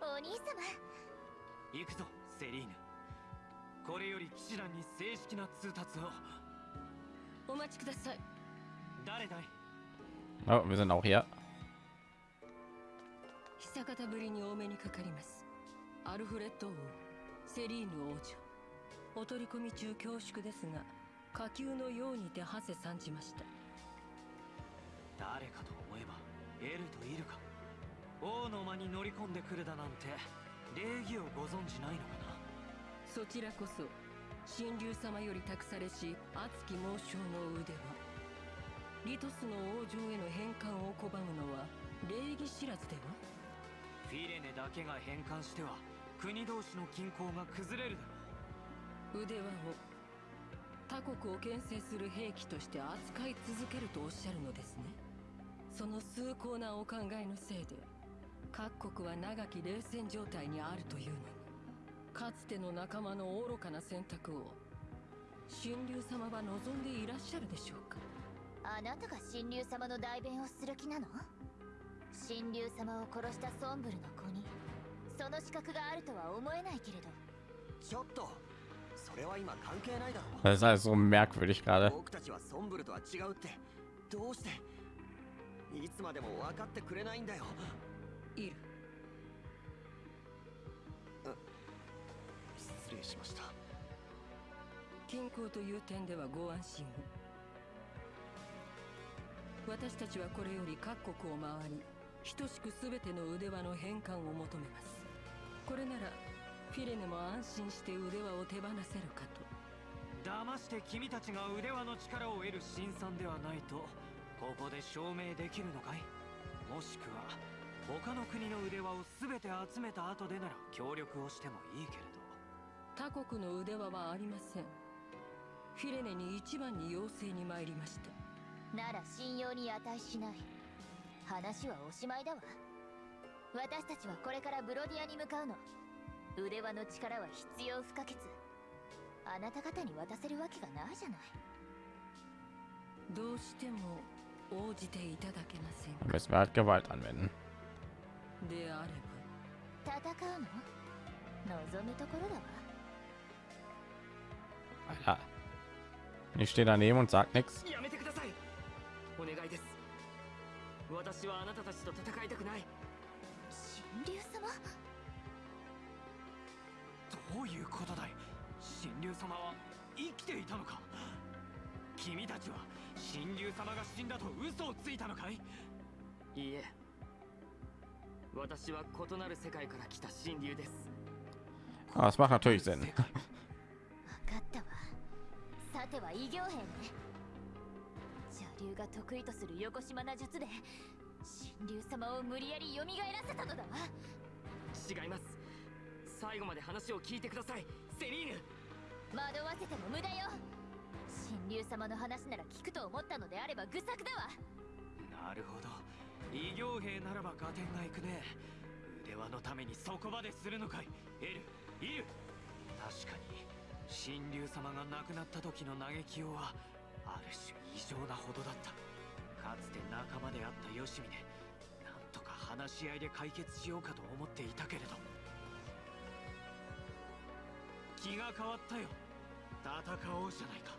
[SPEAKER 2] お兄様
[SPEAKER 8] る。行くぞセリーヌ。これより騎士団に正式な通達を。
[SPEAKER 9] お待ちください。
[SPEAKER 8] 誰だい？
[SPEAKER 1] Oh, wir sind auch hier.
[SPEAKER 9] 久方ぶりにお目にかかりますアルフレッド王セリーヌ王女。お取り込み中恐縮ですが火球のようにて馳せ参じました。
[SPEAKER 8] 誰かと思えばエルとイルか王の間に乗り込んでくるだなんて礼儀をご存じないのかな？
[SPEAKER 9] そちらこそ神竜様より託されし熱き猛将の腕はリトスの王城への返還を拒むのは礼儀知らずでは？
[SPEAKER 8] フィレネだけが返還しては国同士の均衡が崩れるだろ
[SPEAKER 9] 腕輪を他国を牽制する兵器として扱い続けるとおっしゃるのですね。その崇高なお考えのせいで各国は長き冷戦状態にあるというのにかつての仲間の愚かな選択を神竜様は望んでいらっしゃるでしょうか？
[SPEAKER 2] あなたが神竜様の代弁をする気なの？神竜様を殺したソンブルの子に。その資格があるとは思えないけれど。
[SPEAKER 7] ちょっと。それは今関係ないだろ
[SPEAKER 1] Das ist alles so merkwürdig gerade.
[SPEAKER 7] 僕たちはソンブルとは違うって。どうして？いつまでも分かってくれないんだよ。
[SPEAKER 9] イル
[SPEAKER 7] 失礼しました。
[SPEAKER 9] 均衡という点ではご安心を私たちはこれより各国を回り等しく全ての腕輪の返還を求めます。これならフィレネも安心して腕輪を手放せるかと。
[SPEAKER 8] 騙して君たちが腕輪の力を得る辛酸ではないとここで証明できるのかい？もしくは他の国の腕輪を全て集めた後でなら協力をしてもいいけれど。
[SPEAKER 9] 他国の腕輪はありません。フィレネに一番に要請に参りました
[SPEAKER 2] なら信用に値しない。話はおしまいだわ。私たちはこれからブロディアに向かうの。腕輪の力は必要不可欠。あなた方に渡せるわけがないじゃない。
[SPEAKER 9] どうしても応じていただけません
[SPEAKER 1] müssen wir halt Gewalt anwenden.
[SPEAKER 9] であれば。
[SPEAKER 2] 戦うの？望むところだわ。
[SPEAKER 1] Alter. Ich stehe daneben und sag nichts.
[SPEAKER 8] お願いです。私はあなたたちと戦いたくない。
[SPEAKER 2] 神竜様？
[SPEAKER 8] どういうことだい？神竜様は生きていたのか？君たちは神竜様が死んだと嘘をついたのかい？いいえ。私は異なる世界から来た神竜です。
[SPEAKER 1] es macht natürlich Sinn.
[SPEAKER 2] 分かったわ。さては異形兵ね邪竜が得意とする横島な術で神竜様を無理やり蘇らせたのだわ。
[SPEAKER 8] 違います。最後まで話を聞いてくださいセリーヌ。
[SPEAKER 2] 惑わせても無駄よ。神竜様の話なら聞くと思ったのであれば愚策だわ。
[SPEAKER 8] なるほど。異形兵ならば合点がいくね。腕輪のためにそこまでするのかい。エルイル。確かに神竜様が亡くなった時の嘆きようはある種異常なほどだった。かつて仲間であったよしみでなんとか話し合いで解決しようかと思っていたけれど。気が変わったよ。戦おうじゃないか。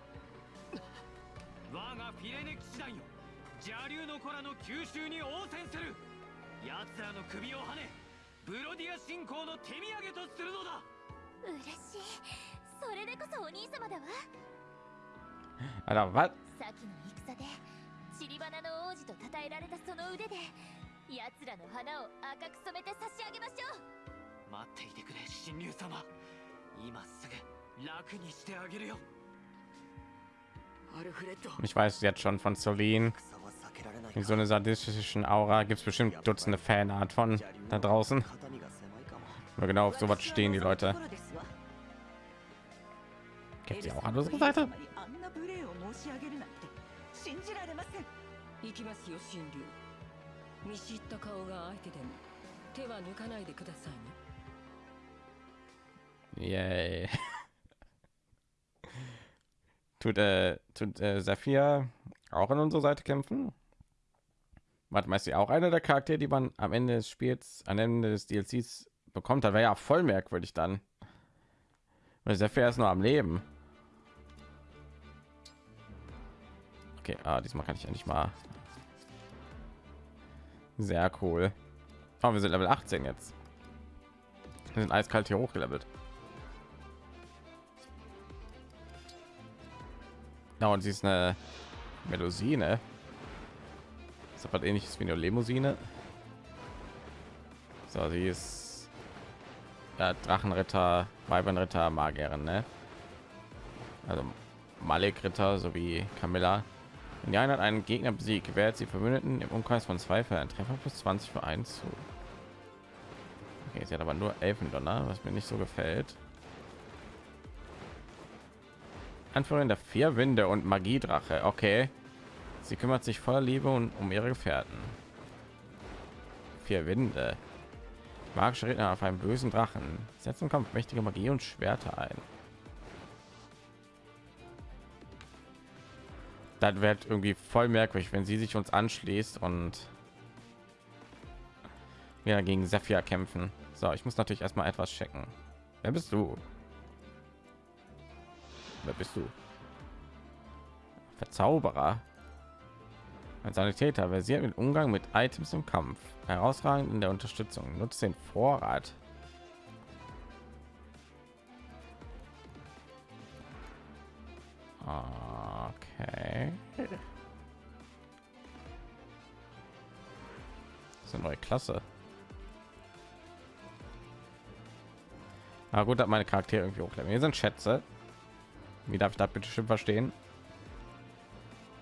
[SPEAKER 8] 我がフィレネ騎士団よ。邪竜の子らの吸収に応戦する。奴らの首をはねブロディア信仰の手土産とするのだ。
[SPEAKER 2] 嬉しい。それでこそお兄様だわ。
[SPEAKER 1] Alter, was?
[SPEAKER 2] 先の戦で散り花の王子と称えられたその腕で奴らの花を赤く染めて差し上げましょう
[SPEAKER 8] 待っていてくれ神竜様今すぐ楽にしてあげるよアルフレッド
[SPEAKER 1] Ich weiß jetzt schon von Celine.
[SPEAKER 7] 草は避けられない
[SPEAKER 1] In so eine sadistischen Aura gibt es bestimmt Dutzende Fanart von da draußen.
[SPEAKER 7] 肩身が狭いかも
[SPEAKER 1] Aber genau auf sowas stehen die Leute.
[SPEAKER 6] エ
[SPEAKER 1] Gibt
[SPEAKER 6] ル
[SPEAKER 1] sie
[SPEAKER 6] サ
[SPEAKER 1] auch
[SPEAKER 6] は
[SPEAKER 1] andere
[SPEAKER 6] エル
[SPEAKER 1] Seite?
[SPEAKER 6] し上げるなんて信じられません
[SPEAKER 9] 行きますよ神竜見知った顔が相手でも手は抜かないでくださいね
[SPEAKER 1] Yay. tut äh, tut äh, Saphir auch an unserer Seite kämpfen? Warte mal, ist sie auch einer der Charaktere, die man am Ende des Spiels, am Ende des DLCs bekommt? Das wäre ja voll merkwürdig dann. Weil Saphir ist nur am Leben. Okay, ah, diesmal kann ich endlich mal. Sehr cool. Oh, wir sind Level 18 jetzt. Wir sind eiskalt hier hochgelevelt. Ja, und sie ist eine Melusine. Ist was ähnliches wie eine Limousine. So, sie ist ja, Drachenritter, Weibernritter, Magierin, ne? Also Malek-Ritter sowie Camilla. Wenn die Einheit einen Gegner besiegt, gewährt sie Verbündeten im Umkreis von zwei einen Treffer plus 20 für 1 zu. Okay, sie hat aber nur Elfendonner, was mir nicht so gefällt. Anführerin der vier Winde und Magiedrache. Okay. Sie kümmert sich voller Liebe und um ihre Gefährten. Vier Winde. Magische Redner auf einen bösen Drachen. Setzt im Kampf mächtige Magie und Schwerter ein. Das wird irgendwie voll merkwürdig, wenn sie sich uns anschließt und wir gegen Saphir kämpfen. So, ich muss natürlich erstmal etwas checken. Wer bist du? Wer bist du? Verzauberer. Ein Sanitäter versiert mit Umgang mit Items im Kampf. Herausragend in der Unterstützung. Nutzt den Vorrat. Okay. Das ist eine neue Klasse. Na gut, hat meine Charaktere irgendwie hochleveln. Hier sind Schätze. Wie darf ich da bitte schön verstehen?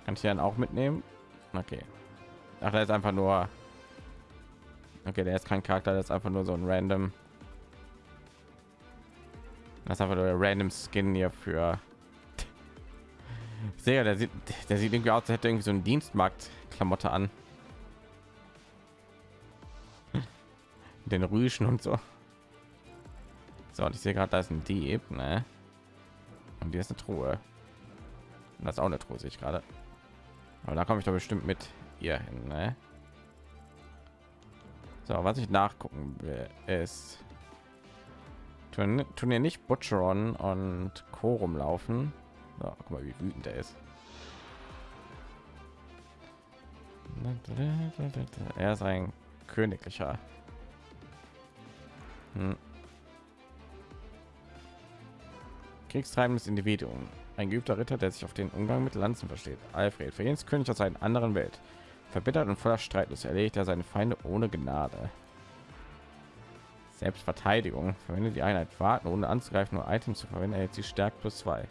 [SPEAKER 1] Kann ich dann auch mitnehmen? Okay. Ach, der ist einfach nur. Okay, der ist kein Charakter, der ist einfach nur so ein random. Das ist einfach nur ein random Skin hier für. Sehr, der sieht, der sieht irgendwie aus, als hätte irgendwie so ein Dienstmarkt-Klamotte an. Den Rüschen und so. So, und ich sehe gerade, da ist ein Dieb, ne? Und hier ist eine Truhe. Und das ist auch eine Truhe, sehe ich gerade. Aber da komme ich doch bestimmt mit ihr hin, ne? So, was ich nachgucken will, ist tun, tun hier nicht Butcheron und Chorum laufen. So, guck mal, wie wütend er ist. Er ist ein königlicher. Hm. Kriegstreibendes Individuum. Ein geübter Ritter, der sich auf den Umgang mit Lanzen versteht. Alfred, für jeden König aus einer anderen Welt. Verbittert und voller Streitlust erlegt er seine Feinde ohne Gnade. Selbstverteidigung. Verwendet die Einheit warten, ohne anzugreifen, nur Items zu verwenden, erhält sie stärkt plus zwei.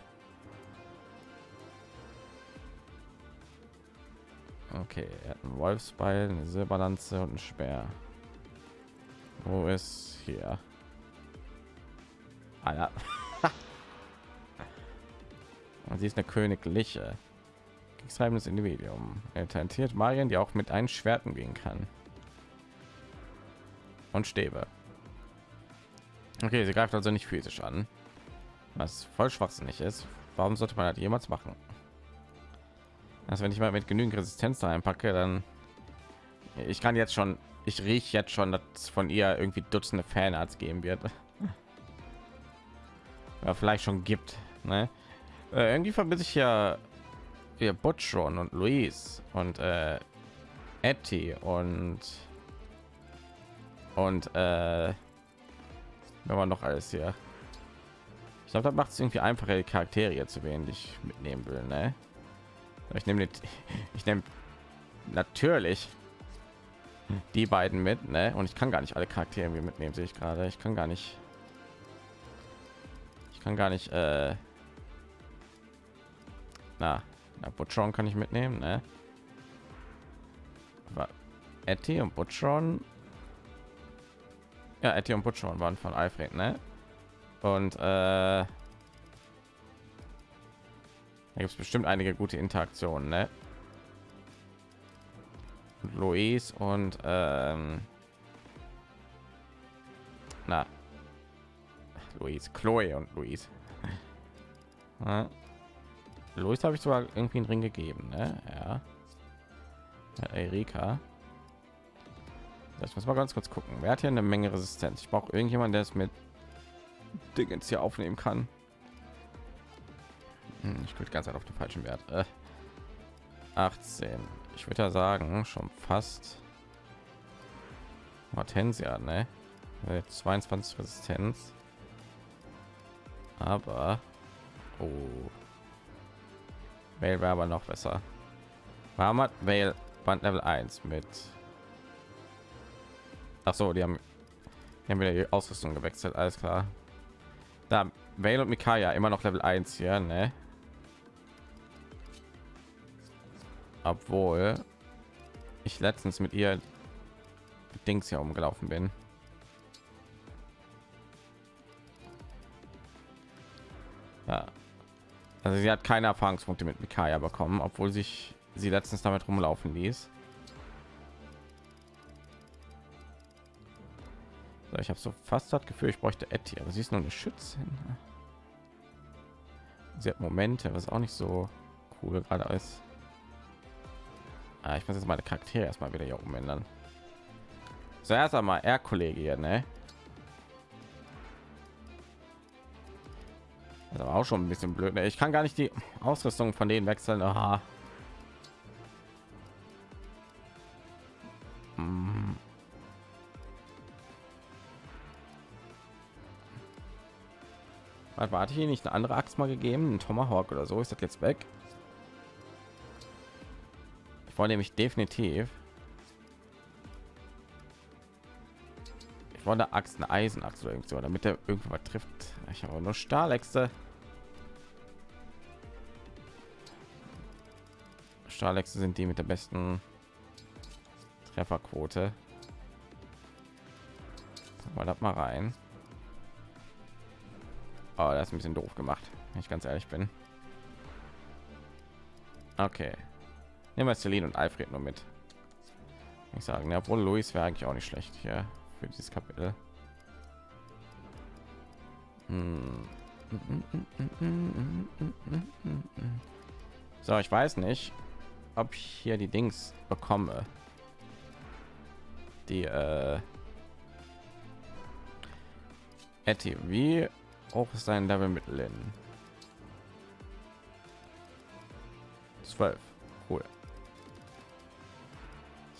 [SPEAKER 1] Okay, er hat einen Wolfsbeil, eine Silberlanze und ein Speer. Wo ist hier? Ah, ja. Und sie ist eine königliche. Kriegstreibendes Individuum. Er talentiert Marien, die auch mit einem Schwert umgehen kann. Und Stäbe. Okay, sie greift also nicht physisch an. Was voll schwachsinnig ist. Warum sollte man das jemals machen? Also wenn ich mal mit genügend Resistenz da einpacke, dann ich kann jetzt schon, ich rieche jetzt schon, dass von ihr irgendwie Dutzende Fanarts geben wird. Ja, vielleicht schon gibt. Ne? Äh, irgendwie verbinde ich ja wir Butchron und Luis und äh, Etty und und äh, wenn man noch alles hier. Ich glaube, das macht es irgendwie einfacher, die Charaktere zu wählen, die ich mitnehmen will. Ne? Ich nehme ich nehme natürlich die beiden mit, ne? Und ich kann gar nicht alle Charaktere mitnehmen, sehe ich gerade. Ich kann gar nicht. Ich kann gar nicht. Äh, na, na Butchron kann ich mitnehmen, ne? Etty und Butchron. Ja, Etty und Butchron waren von Alfred, ne? Und äh, da gibt es bestimmt einige gute Interaktionen, ne? Louis und ähm, na Louis, Chloe und Louis. Ja. Louis habe ich sogar irgendwie einen Ring gegeben, ne? Ja. Erika. Ich muss mal ganz kurz gucken. Wer hat hier eine Menge Resistenz? Ich brauche irgendjemand, der es mit Dingens hier aufnehmen kann. Hm, ich klicke ganz auf den falschen Wert. Äh, 18. Ich würde ja sagen, schon fast. Hortensia, ne? 22 Resistenz. Aber oh. Vale wäre aber noch besser. Warum hat Vale Band Level 1 mit? Ach so, die haben, die haben wieder die Ausrüstung gewechselt. Alles klar. Da Vale und Mikaya immer noch Level 1 hier, ne? Obwohl ich letztens mit ihr Dings hier umgelaufen bin. Ja. Also sie hat keine Erfahrungspunkte mit Mikaya bekommen, obwohl sich sie letztens damit rumlaufen ließ. So, ich habe so fast das Gefühl, ich bräuchte Etty, aber sie ist nur eine Schützin. Sie hat Momente, was auch nicht so cool gerade ist. Ah, ich muss jetzt meine Charaktere erstmal wieder hier umändern. Zuerst einmal er Kollege hier, ne? Das ist aber auch schon ein bisschen blöd. Ne? Ich kann gar nicht die Ausrüstung von denen wechseln. Aha. Hm. Warte, ich hier nicht eine andere Axt mal gegeben? Ein Tomahawk oder so? Ist das jetzt weg? Ich wollte nämlich definitiv. Ich wollte Axt, eine Eisenaxt oder irgend so, damit er irgendwas trifft. Ich habe nur Stahläxte. Stahläxte sind die mit der besten Trefferquote. Mal das mal rein. Oh, das ist ein bisschen doof gemacht, wenn ich ganz ehrlich bin. Okay. Nehmen wir Celine und Alfred nur mit. Ich sagen, ja, obwohl Luis wäre eigentlich auch nicht schlecht hier für dieses Kapitel. Hm. So, ich weiß nicht, ob ich hier die Dings bekomme. Die äh Etty, wie hoch ist sein Level mit Lin? 12.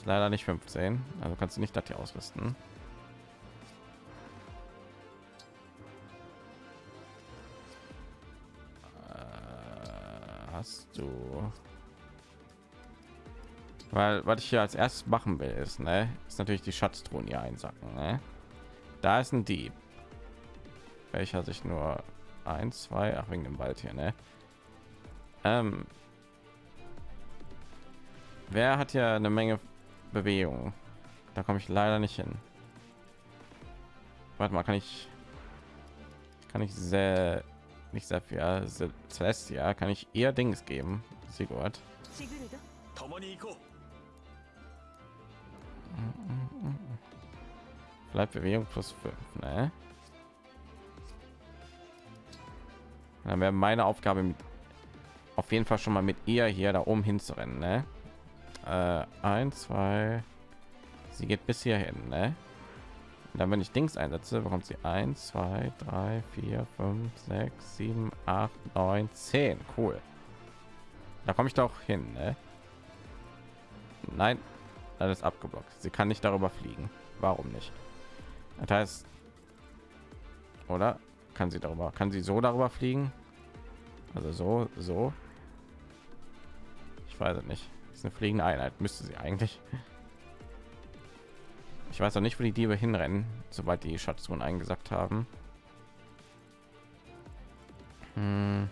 [SPEAKER 1] Leider nicht 15, also kannst du nicht das hier ausrüsten. Äh, Hast du? Weil was ich hier als erstes machen will ist ne ist natürlich die schatztruhen hier einsacken ne? da ist ein dieb. Welcher sich nur ein zwei ach wegen dem wald hier ne? Ähm, wer hat ja eine menge Bewegung. Da komme ich leider nicht hin. Warte mal, kann ich kann ich sehr nicht sehr viel ja, Celestia kann ich eher Dings geben. Sigurd. Bleibt Bewegung plus 5, ne? Dann wäre meine Aufgabe mit, auf jeden Fall schon mal mit ihr hier da oben hinzurennen, ne? Äh, ein, zwei, sie geht bis hierhin, ne? Dann, wenn ich Dings einsetze, bekommt sie 1, 2, 3, 4, 5, 6, 7, 8, 9, 10. Cool. Da komme ich doch hin, ne? Nein, alles abgeblockt. Sie kann nicht darüber fliegen. Warum nicht? Das heißt, oder kann sie darüber? Kann sie so darüber fliegen? Also so, so. Ich weiß es nicht. Ist eine fliegende Einheit. Müsste sie eigentlich. Ich weiß auch nicht, wo die Diebe hinrennen, sobald die Schatztruhen eingesackt haben. Hm.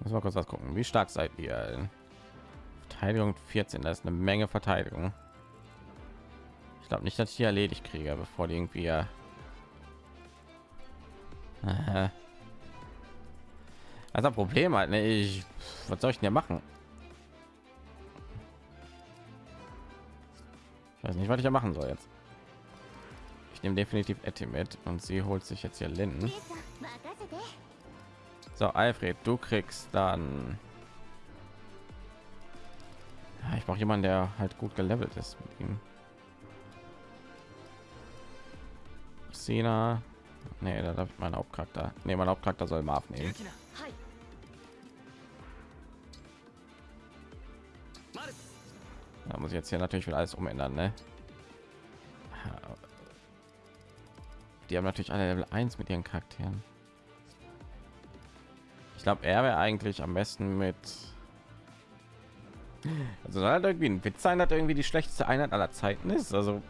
[SPEAKER 1] Muss mal kurz was gucken. Wie stark seid ihr? Verteidigung 14, das ist eine Menge Verteidigung glaube nicht, dass ich die erledigt kriege, bevor die irgendwie ja. Also ein Problem halt, ne? Ich, was soll ich denn ja machen? Ich weiß nicht, was ich ja machen soll jetzt. Ich nehme definitiv Etty mit und sie holt sich jetzt hier Linden. So, Alfred, du kriegst dann. Ich brauche jemanden, der halt gut gelevelt ist mit ihm. Sina. Nee, da darf ich mein Hauptcharakter. Nee, mein Hauptcharakter soll Marv nehmen. Da muss ich jetzt hier natürlich wieder alles umändern, ne? Die haben natürlich alle Level 1 mit ihren Charakteren. Ich glaube, er wäre eigentlich am besten mit. Also soll halt irgendwie ein Witz sein, dass irgendwie die schlechteste Einheit aller Zeiten ist. Also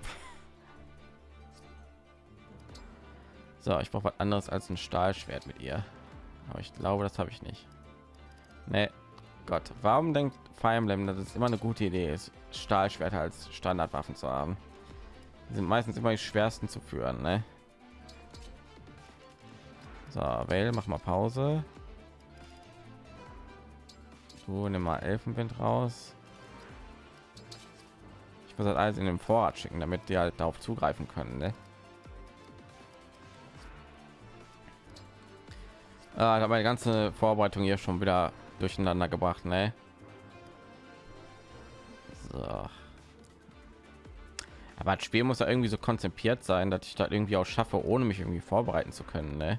[SPEAKER 1] so, ich brauche was anderes als ein Stahlschwert mit ihr. Aber ich glaube, das habe ich nicht. Nee. Gott, warum denkt Fire Emblem, dass es immer eine gute Idee ist, Stahlschwerter als Standardwaffen zu haben? Die sind meistens immer die schwersten zu führen, ne? So, Vale, mach mal Pause. So, nimm mal Elfenwind raus. Ich muss das alles in den Vorrat schicken, damit die halt darauf zugreifen können, ne? Ah, ich meine ganze Vorbereitung hier schon wieder durcheinander gebracht, ne? So. Aber das Spiel muss ja irgendwie so konzipiert sein, dass ich da irgendwie auch schaffe, ohne mich irgendwie vorbereiten zu können. Ne?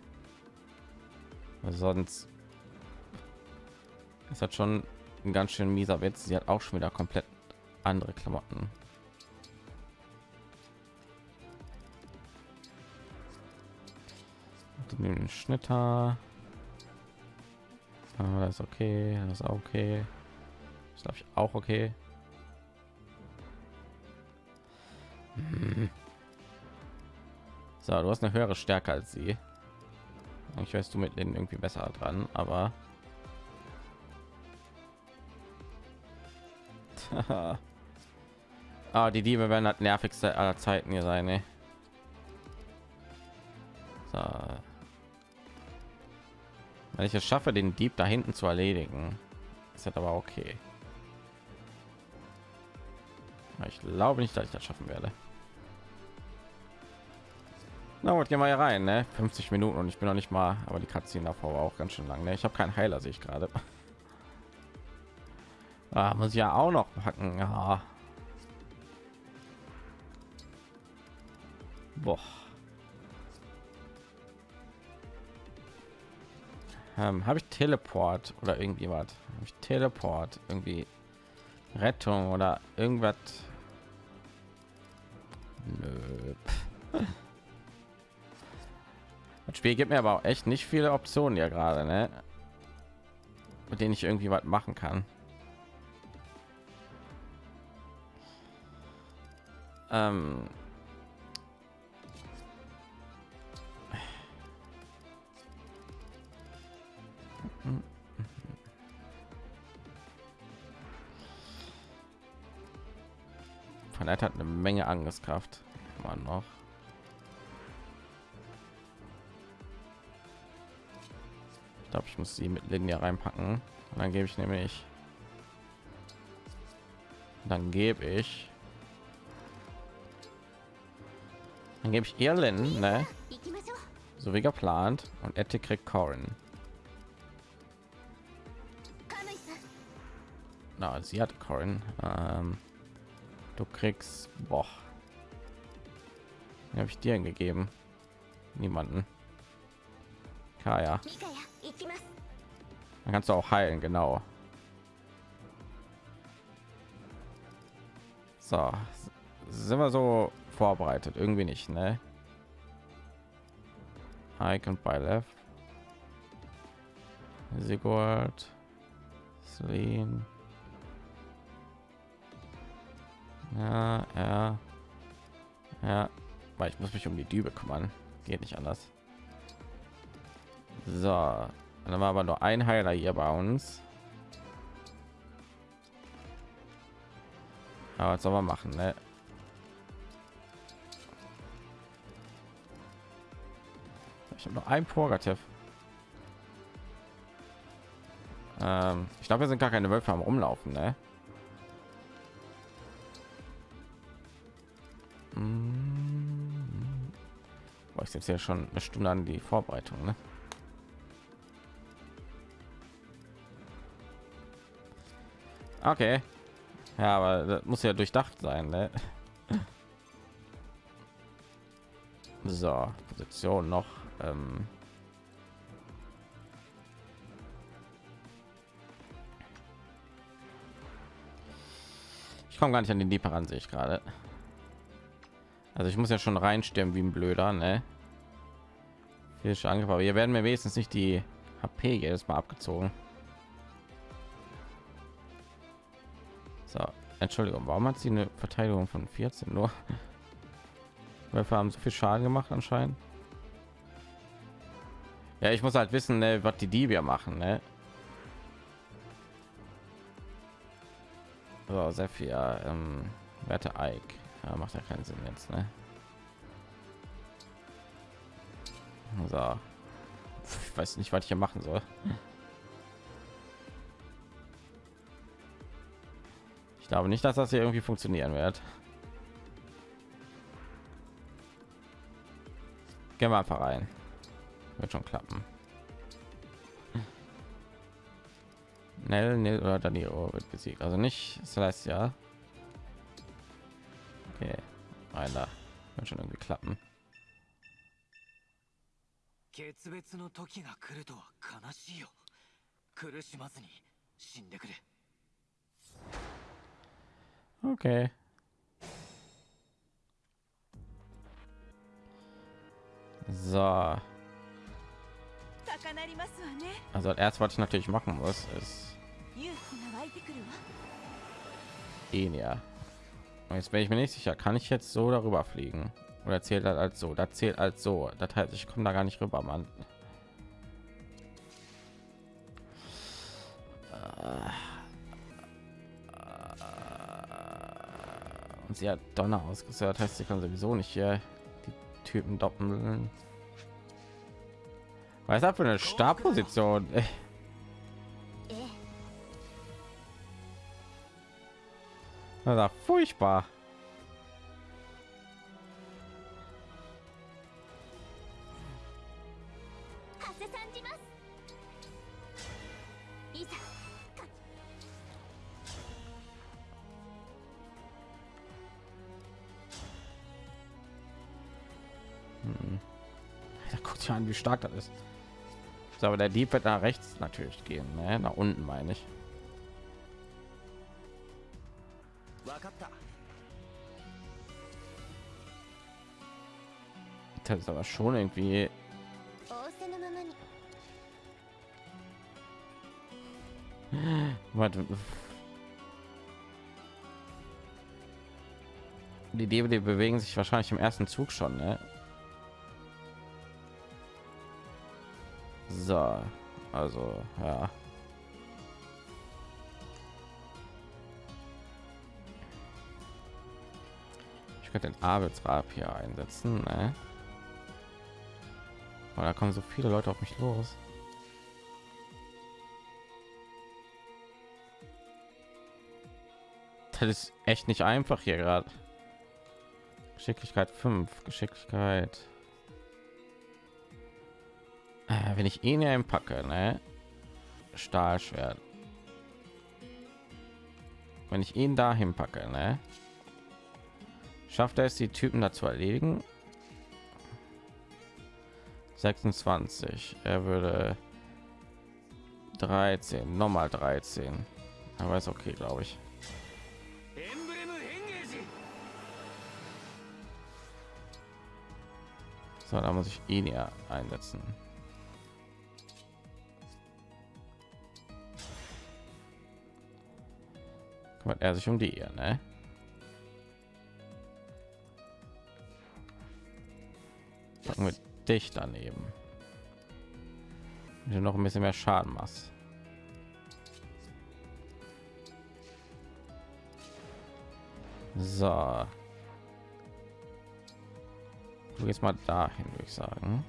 [SPEAKER 1] Sonst ist das schon ein ganz schön mieser Witz. Sie hat auch schon wieder komplett andere Klamotten. Den Schnitter. Ah, das ist okay, das ist okay. Das darf ich auch okay. Hm. So, du hast eine höhere Stärke als sie. Ich weiß, du mit denen irgendwie besser dran, aber ah, die Diebe werden das nervigste aller Zeiten hier sein. Ne? So. Wenn ich es schaffe, den Dieb da hinten zu erledigen, ist das aber okay. Ich glaube nicht, dass ich das schaffen werde. Na gut, gehen wir hier rein, ne? 50 Minuten und ich bin noch nicht mal, aber die Cutscene davor war auch ganz schön lang. Ne? Ich habe keinen Heiler, sehe ich gerade. Ah, muss ich ja auch noch packen. Ja. Boah. Ähm, habe ich Teleport oder irgendwie was? Habe ich Teleport irgendwie Rettung oder irgendwas? Nö. Das Spiel gibt mir aber auch echt nicht viele Optionen ja gerade, ne? Mit denen ich irgendwie was machen kann. Ähm Von hat eine Menge Angriffskraft. Man noch. Ich glaube, ich muss sie mit Linie reinpacken. Und dann gebe ich nämlich. Dann gebe ich. Dann gebe ich ihr Lin, ne? So wie geplant. Und Ette kriegt Corin. Na, sie hat Corin. Ähm, du kriegst, boah. Habe ich dir gegeben? Niemanden. Kaya. Dann kannst du auch heilen, genau. So, sind wir so vorbereitet? Irgendwie nicht, ne? Icon by left. Sigurd. Celine. Ja, ja. Ja, weil ich muss mich um die Dübe kümmern. Geht nicht anders. So, dann war aber nur ein Heiler hier bei uns. Aber was soll man machen, ne? Ich habe noch ein Purgativ. Ähm, ich glaube, wir sind gar keine Wölfe am Rumlaufen, ne? Jetzt ja schon eine Stunde an die Vorbereitung, ne? Okay. Ja, aber das muss ja durchdacht sein, ne? So, Position noch. Ähm ich komme gar nicht an den Deeper an, sehe ich gerade. Also ich muss ja schon reinstürmen wie ein Blöder, ne? Physische Angriff, aber hier werden mir wenigstens nicht die HP jedes Mal abgezogen. So, Entschuldigung, warum hat sie eine Verteidigung von 14 nur? Wir haben so viel Schaden gemacht anscheinend. Ja, ich muss halt wissen, ne, was die Diebe machen, ne? So, sehr viel. Ähm, Werte Ike. Ja, macht ja keinen Sinn jetzt, ne? So. Ich weiß nicht, was ich hier machen soll. Ich glaube nicht, dass das hier irgendwie funktionieren wird. Gehen wir einfach rein. Wird schon klappen. Nell, Nell oder Danilo wird besiegt. Also nicht Celestia. Okay, einer wird schon irgendwie klappen.
[SPEAKER 8] 決別の時が来るとは悲しいよ苦しまずに死んでくれ
[SPEAKER 1] Okay. So,
[SPEAKER 6] 高鳴りますわね
[SPEAKER 1] also als erstes, was ich natürlich machen muss, ist
[SPEAKER 6] 勇気が湧いてくるわ
[SPEAKER 1] Enia. Und jetzt bin ich mir nicht sicher, kann ich jetzt so darüber fliegen? Oder zählt das als so? Das zählt als so. Das heißt, ich komme da gar nicht rüber, Mann. Und sie hat Donner ausgesetzt, heißt, sie kann sowieso nicht hier die Typen doppeln. Was ist für eine Startposition?
[SPEAKER 2] え
[SPEAKER 1] Das ja furchtbar. wie stark das ist. So, aber der Dieb wird nach rechts natürlich gehen, ne? nach unten meine ich. Das ist aber schon irgendwie Warte. Die Debe bewegen sich wahrscheinlich im ersten Zug schon, ne? So, also ja. Ich könnte den Arbeitsrab hier einsetzen, ne? Aber da kommen so viele Leute auf mich los. Das ist echt nicht einfach hier gerade. Geschicklichkeit 5, Geschicklichkeit. Äh, wenn ich ihn einpacke, ne? Stahlschwert. Wenn ich ihn dahin packe, ne? Schafft er es, die Typen dazu erledigen? 26. Er würde 13, nochmal 13. Aber ist okay, glaube ich. So, da muss ich ihn ja einsetzen. Kümmert er sich um die hier, ne? Packen wir dich daneben. Wenn du noch ein bisschen mehr Schaden machst. So. Du gehst mal dahin, würde ich sagen.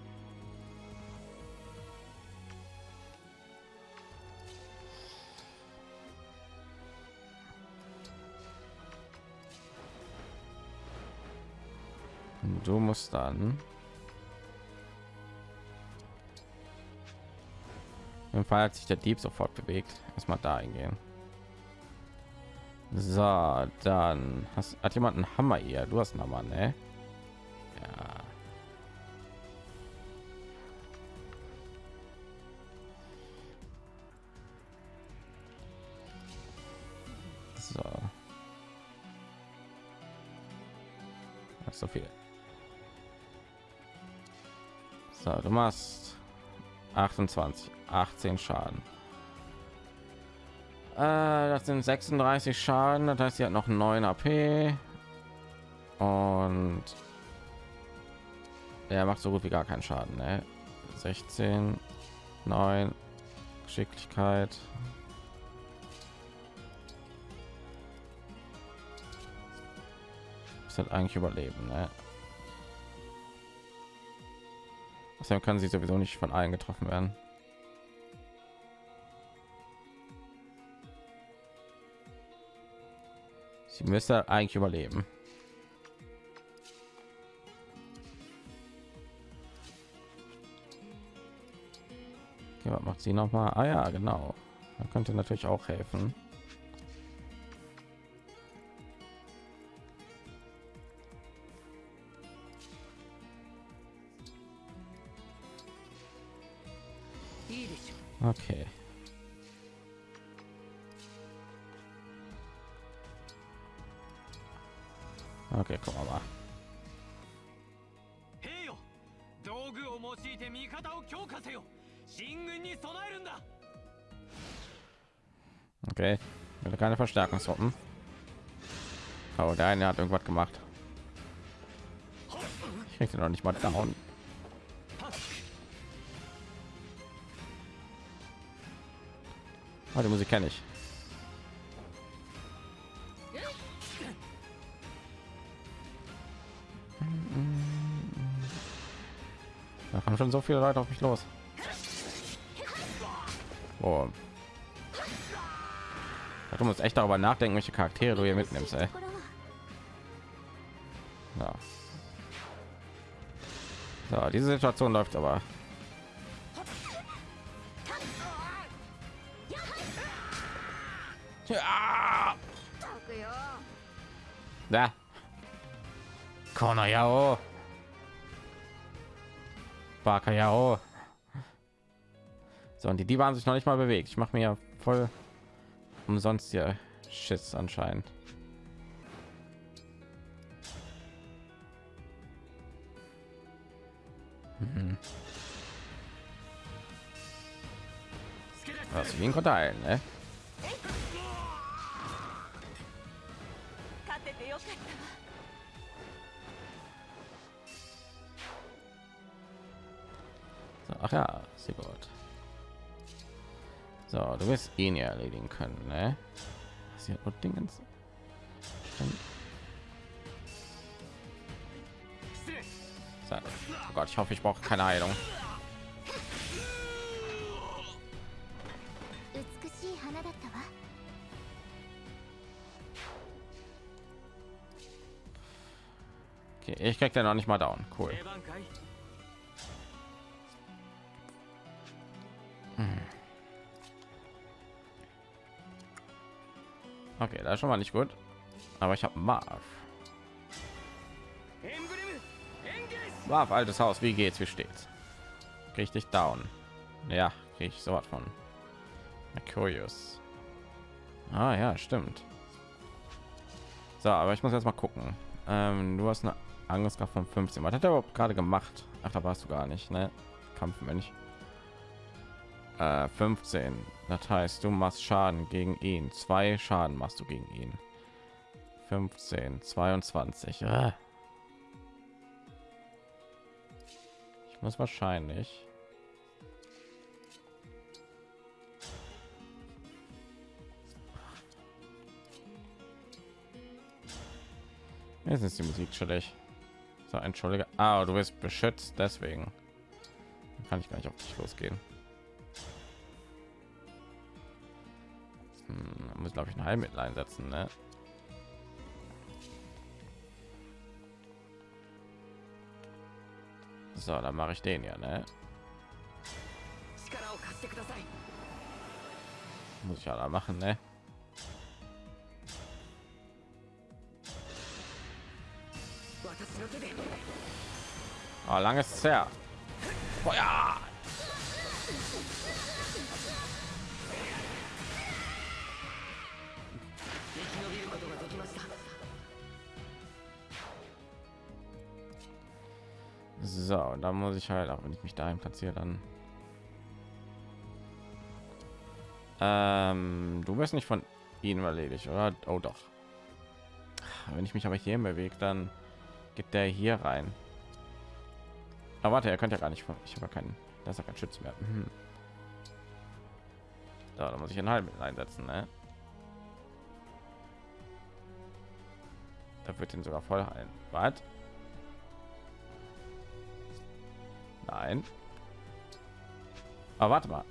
[SPEAKER 1] Du musst dann im Fall hat sich der Dieb sofort bewegt. Erstmal da hingehen. So, dann hast, hat jemand einen Hammer hier. Du hast einen Hammer, ne? Ja. So. So viel. Machst 28, 18 Schaden. Äh, das sind 36 Schaden, das heißt, sie hat noch 9 AP. Und er macht so gut wie gar keinen Schaden. Ne? 16, 9, Geschicklichkeit. Ist halt eigentlich überleben, ne? Deshalb kann sie sowieso nicht von allen getroffen werden. Sie müsste eigentlich überleben. Okay, was macht sie noch mal? Ah ja, genau. Da könnte natürlich auch helfen. Okay. Okay, gucken wir mal.
[SPEAKER 8] 兵よ道具を用いて味方を強化せよ進軍に備えるんだ
[SPEAKER 1] Okay. Wieder keine Verstärkungstruppen. Oh, der eine hat irgendwas gemacht. Ich krieg den noch nicht mal down. Ah, die Musik kenne ich. Da kommen schon so viele Leute auf mich los. Oh. Du musst echt darüber nachdenken, welche Charaktere du hier mitnimmst. Ey. Ja. So, diese Situation läuft aber Baka Yao. So, und die Diebe haben sich noch nicht mal bewegt. Ich mache mir voll umsonst hier Schiss anscheinend. Mhm. Ist wie ein Kotal, ne? da sehr gut so du wirst eh ihn ja erledigen können ne? sie hat nur dingens? Oh Gott, ich hoffe ich brauche keine heilung. Okay, ich krieg den noch nicht mal down. Cool. Okay, das ist schon mal nicht gut. Aber ich habe Marv. Marv, altes Haus, wie geht's? Wie steht's? Richtig down. Ja, ich so von. Mercurius. Ah ja, stimmt. So, aber ich muss jetzt mal gucken. Ähm, du hast eine Angriffskraft von 15. Was hat er überhaupt gerade gemacht? Ach, da warst du gar nicht, ne? Kampfmensch. Äh, 15. Das heißt, du machst Schaden gegen ihn. Zwei Schaden machst du gegen ihn. 15, 22. Ah. Ich muss wahrscheinlich. Jetzt ist die Musik chillig. So, entschuldige. Ah, du bist beschützt, deswegen kann ich gar nicht auf dich losgehen. hm, muss glaube ich ein Heilmittel einsetzen, ne? So, dann mache ich den ja, ne? Muss ich ja da machen, ne? Oh, langes Zerr. Feuer! Da muss ich halt, auch wenn ich mich dahin platziere, dann. Ähm, du wirst nicht von ihnen erledigt, oder? Oh doch. Wenn ich mich aber hier bewege, dann geht der hier rein. Aber warte, er könnte ja gar nicht von. Ich habe keinen. Das ist kein Schütz mehr. Hm. So, da muss ich einen halben einsetzen, ne? Da wird ihn sogar voll heilen. Was? Nein. Aber warte mal.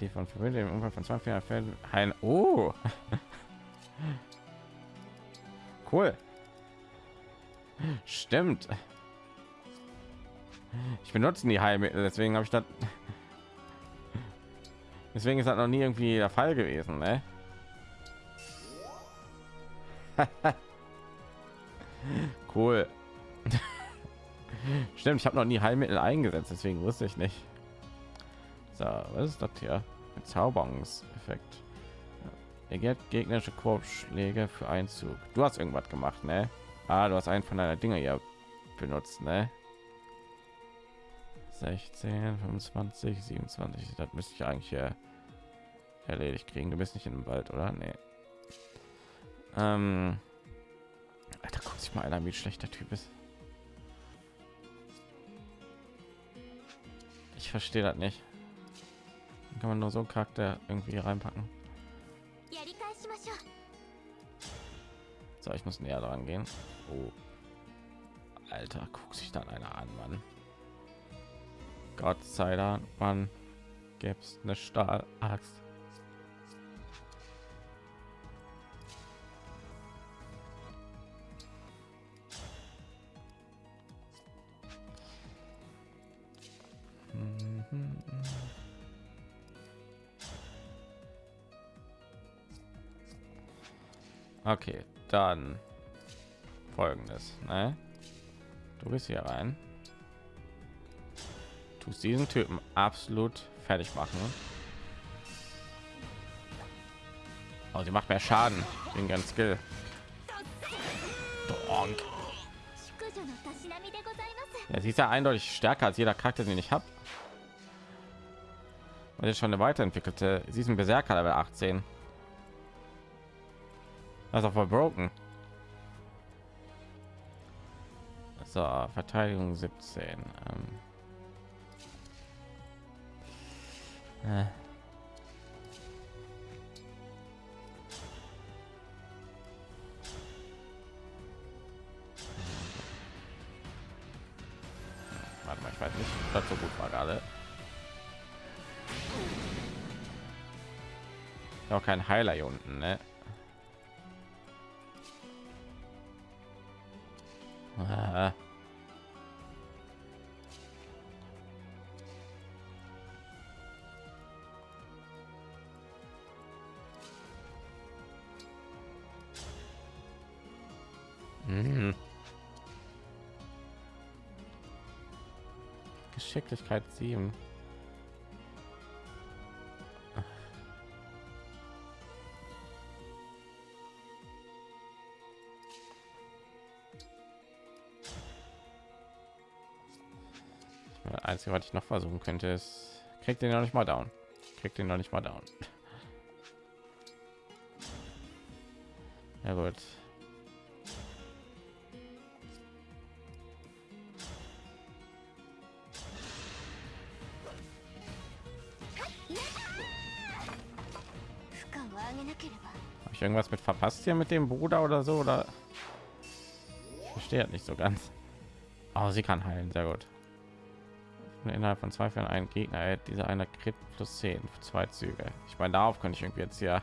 [SPEAKER 1] Die von Familie im Umfang von 20 Fällen heilen. Oh. cool. Stimmt. Ich benutze die Heilmittel, deswegen habe ich das. Deswegen ist das noch nie irgendwie der Fall gewesen, ne? cool. Stimmt, ich habe noch nie Heilmittel eingesetzt, deswegen wusste ich nicht. So, was ist das hier? Bezauberungseffekt. Er gegnerische Korbschläge für Einzug. Du hast irgendwas gemacht, ne? Ah, du hast einen von deiner Dinge hier benutzt, ne? 16, 25, 27. Das müsste ich eigentlich hier erledigt kriegen. Du bist nicht dem Wald, oder? Nee. Ähm, Alter, mal einer, wie schlechter Typ ist. Ich verstehe das nicht. Dann kann man nur so einen Charakter irgendwie reinpacken. So, ich muss näher dran gehen. Oh. Alter, guck sich dann einer an, Mann. Gott sei Dank, man es eine Stahlaxt. Mhm, mhm. Okay, dann folgendes. Ne? Du bist hier rein. Tust diesen Typen absolut fertig machen. Oh, sie macht mehr Schaden wegen ganz Skill. Donk. Ja, sie ist ja eindeutig stärker als jeder Charakter, den ich habe. Und jetzt schon eine weiterentwickelte. Sie ist ein Berserker Level 18. Das ist auch voll broken. So, Verteidigung 17. Ähm. Äh. Kein Heiler hier unten, ne? Mhm. Geschicklichkeit 7. Einzige, was ich noch versuchen könnte, ist, kriegt den noch nicht mal down. Kriegt den noch nicht mal down. Ja gut. Habe ich irgendwas mit verpasst hier mit dem Bruder oder so oder ich nicht so ganz. Aber sie kann heilen, sehr gut. Innerhalb von zwei Fällen einen Gegner erhält dieser einer Crit plus 10 für zwei Züge. Ich meine, darauf könnte ich irgendwie jetzt ja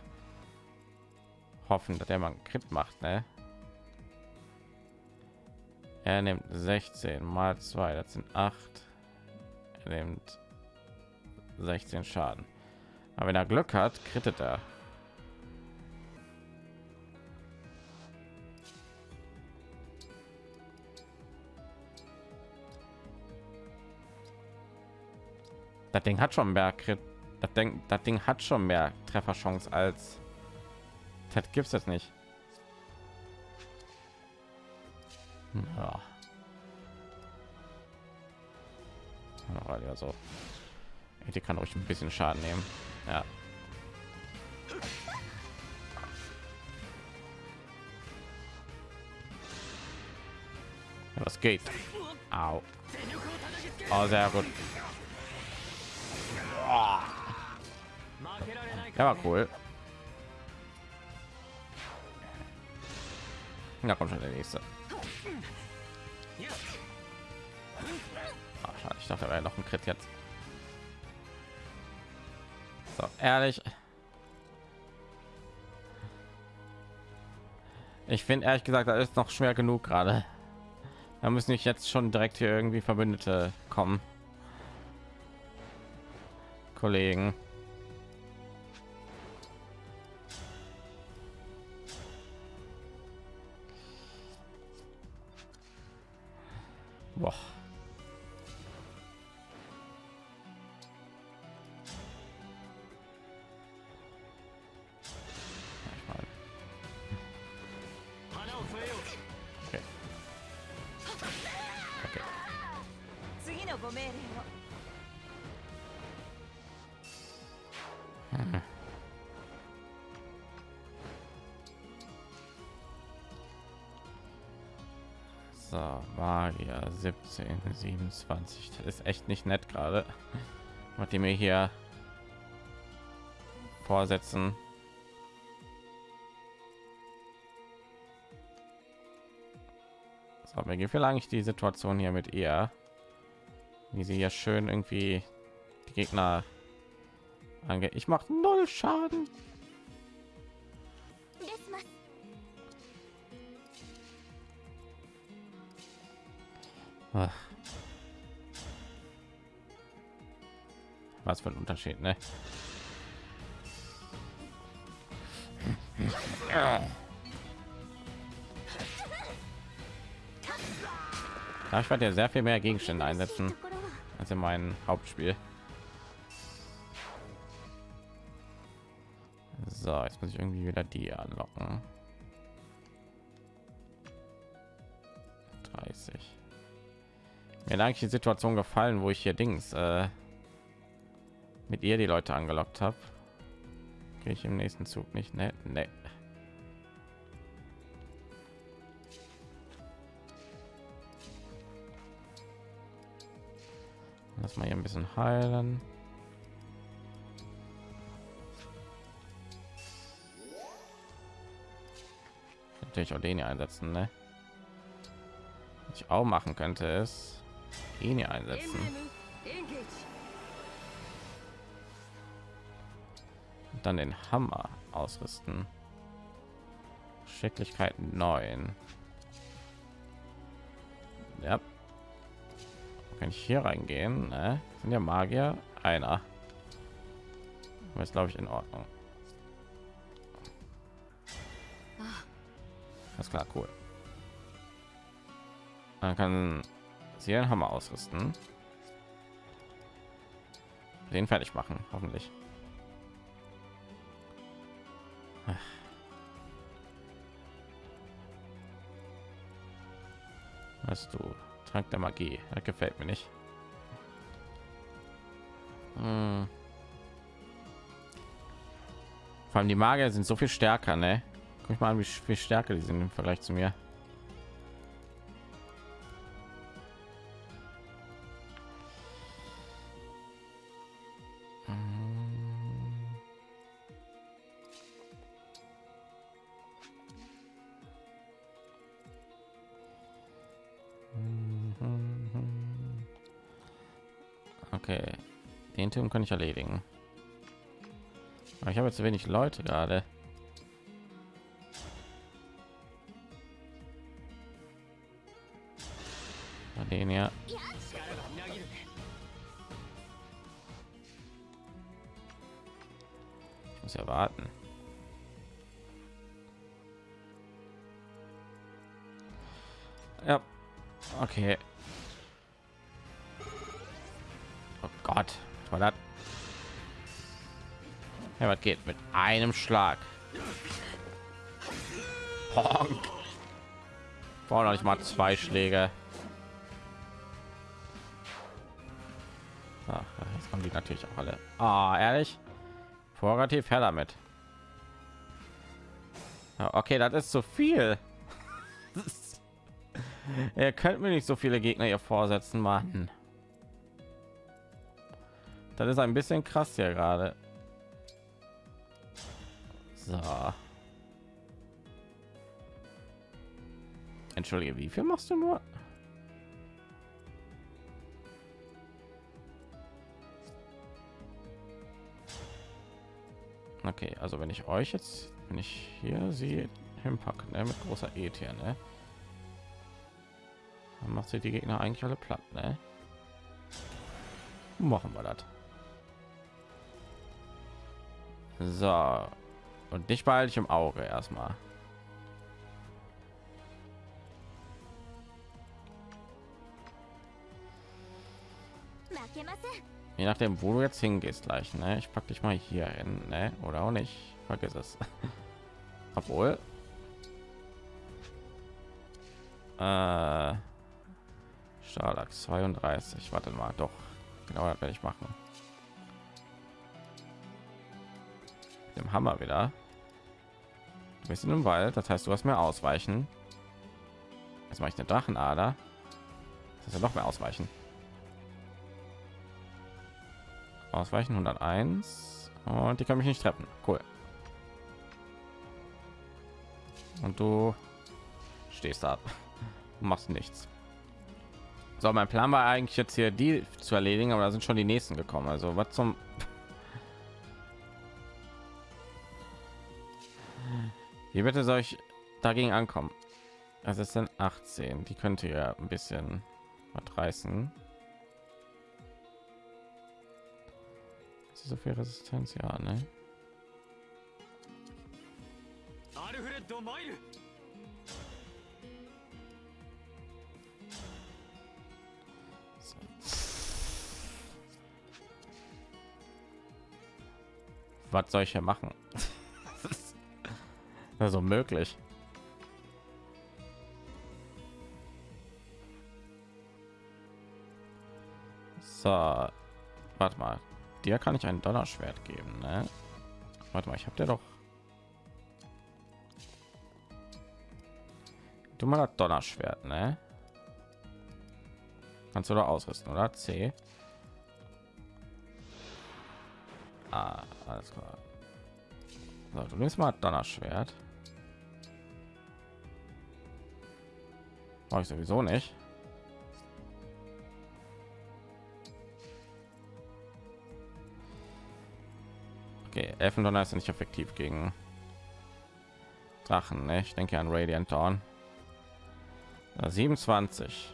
[SPEAKER 1] hoffen, dass der man Crit macht, ne? Er nimmt 16 mal 2, das sind 8. Er nimmt 16 Schaden. Aber wenn er Glück hat, krittet er. Das Ding hat schon mehr Crit. Das Ding, das Ding hat schon mehr Trefferchance als das gibt's jetzt nicht. Ja. Also, die kann euch ein bisschen Schaden nehmen. Ja. Was geht? Au. Oh, sehr gut. Ja, war cool. Da kommt schon der nächste. Ah, schade, ich dachte, er noch ein Crit jetzt. So, ehrlich. Ich finde ehrlich gesagt, da ist noch schwer genug gerade. Da müssen nicht jetzt schon direkt hier irgendwie Verbündete kommen. Kollegen. So, Magier 17, 27. Das ist echt nicht nett gerade. Was die mir hier vorsetzen. So, mir gefällt eigentlich die Situation hier mit ihr, wie sie ja schön irgendwie die Gegner Danke. Ich mache null Schaden. Ach. Was für ein Unterschied, ne? Ich werde ja sehr viel mehr Gegenstände einsetzen als in meinem Hauptspiel. Muss ich irgendwie wieder die anlocken. 30. Mir eigentlich die Situation gefallen, wo ich hier Dings äh, mit ihr die Leute angelockt habe. Gehe ich im nächsten Zug nicht? Ne, ne. Lass mal hier ein bisschen heilen. Natürlich auch den hier einsetzen, ne? Was ich auch machen könnte, ist ihn hier einsetzen. Und dann den Hammer ausrüsten. Schicklichkeit 9. Ja. Kann ich hier reingehen? Ne? Sind ja Magier einer. Ist glaube ich in Ordnung. Ist klar, cool. Man kann sie einen Hammer ausrüsten. Den fertig machen, hoffentlich. Was du? Trank der Magie. Das gefällt mir nicht. Hm. Vor allem die Magier sind so viel stärker, ne? Guck mal an, wie viel stärker die sind im Vergleich zu mir. Okay, den Turm kann ich erledigen. Aber ich habe zu wenig Leute gerade. Einem Schlag? Honk. Brauche noch nicht mal zwei Schläge. Ach, jetzt kommen die natürlich auch alle. Ah, ehrlich? Vorrativ her damit. Okay, das ist zu viel. Ihr könnt mir nicht so viele Gegner hier vorsetzen, Mann. Das ist ein bisschen krass hier gerade. Entschuldige, wie viel machst du nur? Okay, also wenn ich euch jetzt, wenn ich hier sie hinpacke, ne, mit großer E hier, ne, dann macht sie die Gegner eigentlich alle platt, ne? Machen wir das. So. Und dich behalte ich im Auge erstmal. Je nachdem, wo du jetzt hingehst gleich, ne? Ich pack dich mal hier hin, ne? Oder auch nicht. Vergiss es. Obwohl. Äh, Starlack 32. Warte mal, doch. Genau, das werde ich machen. Dem Hammer wieder. Du bist in dem Wald, das heißt, du hast mehr ausweichen. Jetzt mache ich eine Drachenader. Das ist ja noch mehr ausweichen. Ausweichen 101 und die kann mich nicht treffen. Cool. Und du stehst da, machst nichts. So, mein Plan war eigentlich jetzt hier die zu erledigen, aber da sind schon die nächsten gekommen. Also was zum Wie bitte soll ich dagegen ankommen? Also es sind 18. Die könnte ja ein bisschen was reißen. Ist so viel Resistenz? Ja, ne? Was soll ich hier machen? also möglich. So, warte mal. Dir kann ich ein Donnerschwert geben, ne? Warte mal, ich habe dir doch. Du mal das Donnerschwert, ne? Kannst du da ausrüsten, oder? C. Ah, alles klar. So, du nimmst mal Donnerschwert. Brauche ich sowieso nicht. Okay, Elfendonner ist nicht effektiv gegen Drachen. Ne? Ich denke an Radiant Dawn. 27.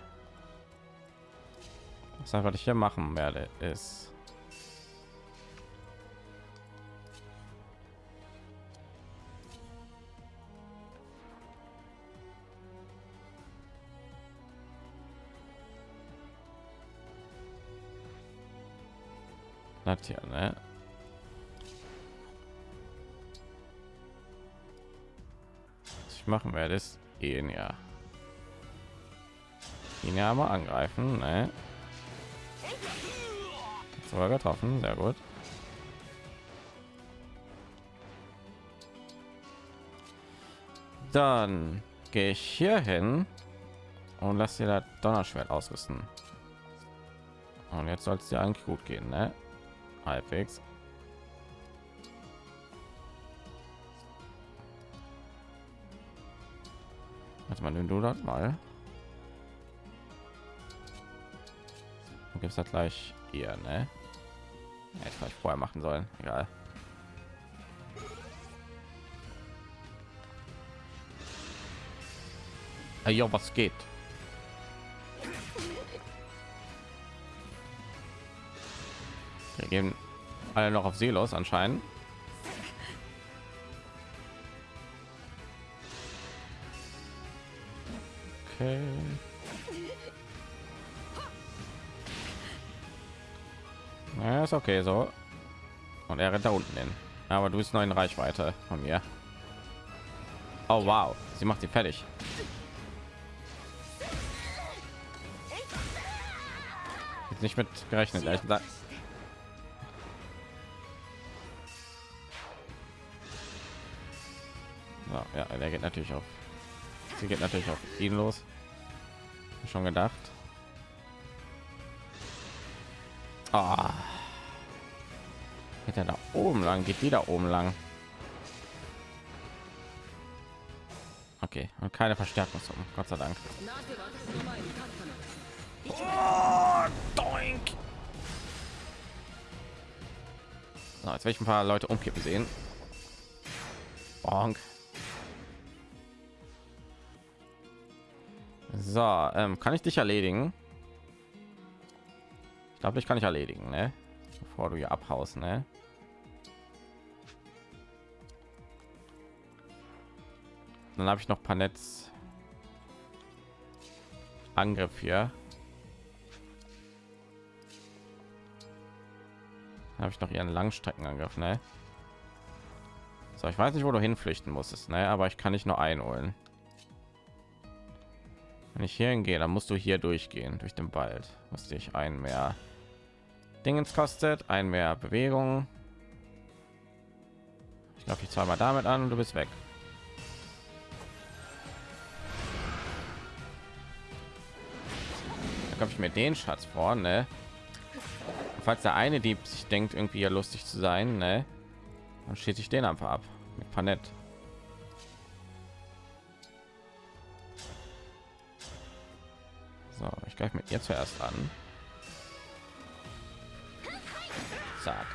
[SPEAKER 1] Was einfach ich hier machen werde, ist das hier, ne? Machen werde, ist ihn ja. Ihn ja mal angreifen, ne? Sogar getroffen, sehr gut. Dann gehe ich hier hin und lass dir das Donnerschwert ausrüsten. Und jetzt soll es dir eigentlich gut gehen, ne? Halbwegs. Warte mal, du das mal. Gibt es das gleich ihr, ne? Hätte vielleicht vorher machen sollen. Egal. Hey, was geht? Wir gehen alle noch auf Seelos anscheinend. Okay. Ja, ist okay so. Und er rennt da unten hin. Aber du bist noch in Reichweite von mir. Oh wow, sie macht sie fertig. Jetzt nicht mit gerechnet, ehrlich gesagt. So, ja, der geht natürlich auf. Sie geht natürlich auf ihn los schon gedacht. Ah. Geht er da oben lang? Geht die da oben lang? Okay, und keine Verstärkung Gott sei Dank. Oh, doink. So, jetzt werde paar Leute umkippen sehen. Bonk. So, ähm, kann ich dich erledigen? Ich glaube, ich kann ich erledigen, ne? Bevor du hier abhaust, ne? Dann habe ich noch paar Netz Angriff hier. Habe ich noch ihren Langstreckenangriff, ne? So, ich weiß nicht, wo du hinflüchten musstest, ne? Aber ich kann nicht nur einholen. Wenn ich hier hingehe, dann musst du hier durchgehen durch den Wald, was dich ein mehr Dingens kostet, ein mehr Bewegung. Ich glaube, ich zweimal damit an und du bist weg. Da glaube ich mir den Schatz vor, ne? Falls der eine Dieb sich denkt, irgendwie ja lustig zu sein, ne? Dann schieße ich den einfach ab mit Panett. So, ich greife mit ihr zuerst an. Zack.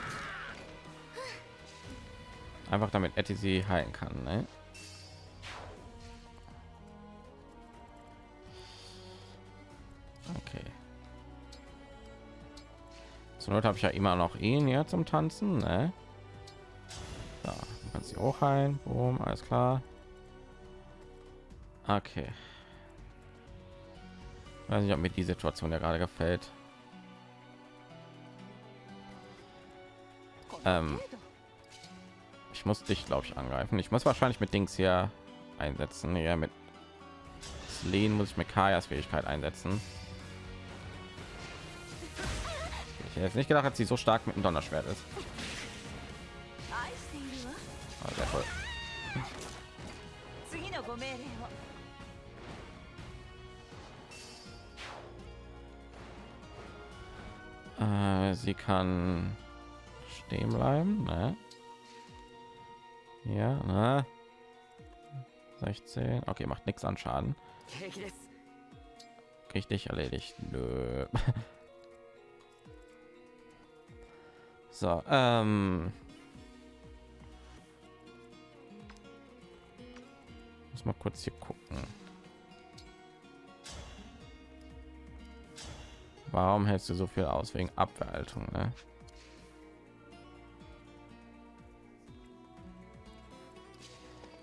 [SPEAKER 1] Einfach damit Etty sie heilen kann. Ne? Okay. Zur Not habe ich ja immer noch ihn hier zum Tanzen. Ne? Da, du kannst sie auch heilen. Boom, alles klar. Okay. Weiß nicht, ob mir die Situation ja gerade gefällt. Ähm, ich muss dich, glaube ich, angreifen. Ich muss wahrscheinlich mit Dings hier einsetzen. Ja, mit Lehn muss ich mit Kajas Fähigkeit einsetzen. Ich hätte jetzt nicht gedacht, dass sie so stark mit dem Donnerschwert ist. Oh, sehr voll. Äh, sie kann stehen bleiben. Ne? Ja, ne? 16. Okay, macht nichts an Schaden. Richtig erledigt. Nö. So, ähm. Muss mal kurz hier gucken. Warum hältst du so viel aus wegen Abwehrhaltung, ne?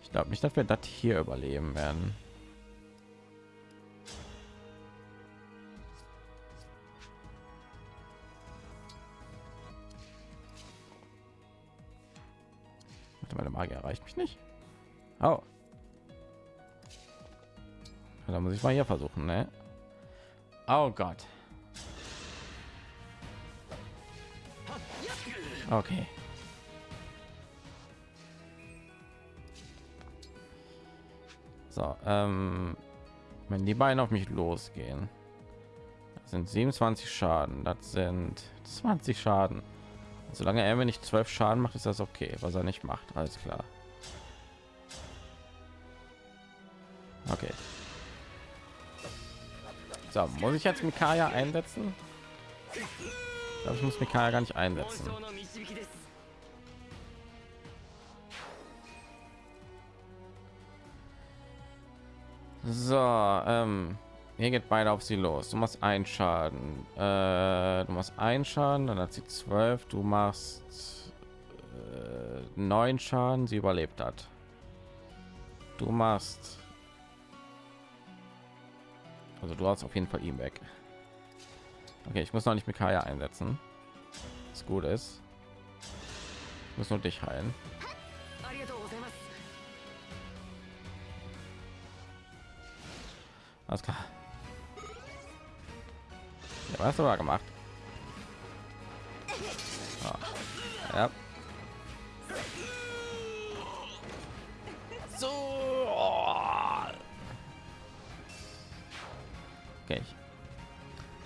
[SPEAKER 1] Ich glaube nicht, dass wir das hier überleben werden. Meine Magie erreicht mich nicht. Oh. Da muss ich mal hier versuchen, ne? Oh Gott. Okay. So, ähm, wenn die beiden auf mich losgehen, sind 27 Schaden, das sind 20 Schaden. Solange er mir nicht 12 Schaden macht, ist das okay. Was er nicht macht, alles klar. Okay. So, muss ich jetzt Mikaya einsetzen? glaube, ich muss mich gar nicht einsetzen. So, ähm, hier geht beide auf sie los. Du machst einen Schaden. Äh, du machst einen Schaden, dann hat sie zwölf. Du machst äh, neun Schaden, sie überlebt hat. Du machst. Also du hast auf jeden Fall ihn weg. Okay, ich muss noch nicht mit Kaya einsetzen. Was gut ist. Ich muss nur dich heilen. Alles klar. Ja, was hast du da gemacht? Ah. Ja.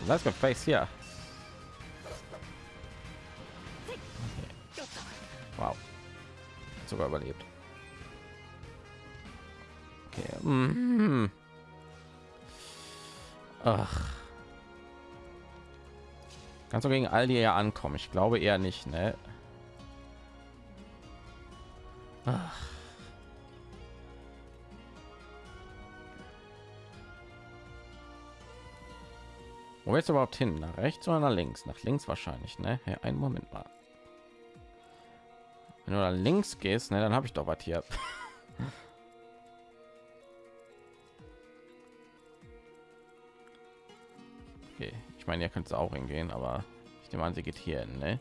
[SPEAKER 1] Let's go face hier. Okay. Wow. Sogar überlebt. Okay. Mhm. Ach. Kannst du gegen all die ja ankommen? Ich glaube eher nicht, ne? Ach. Wo jetzt überhaupt hin? Nach rechts oder nach links? Nach links wahrscheinlich, ne? Ja, einen Moment mal. Wenn du nach links gehst, ne, dann habe ich doch was hier. okay, ich meine, ihr könnt es auch hingehen, aber ich nehme an, sie geht hier hin, ne?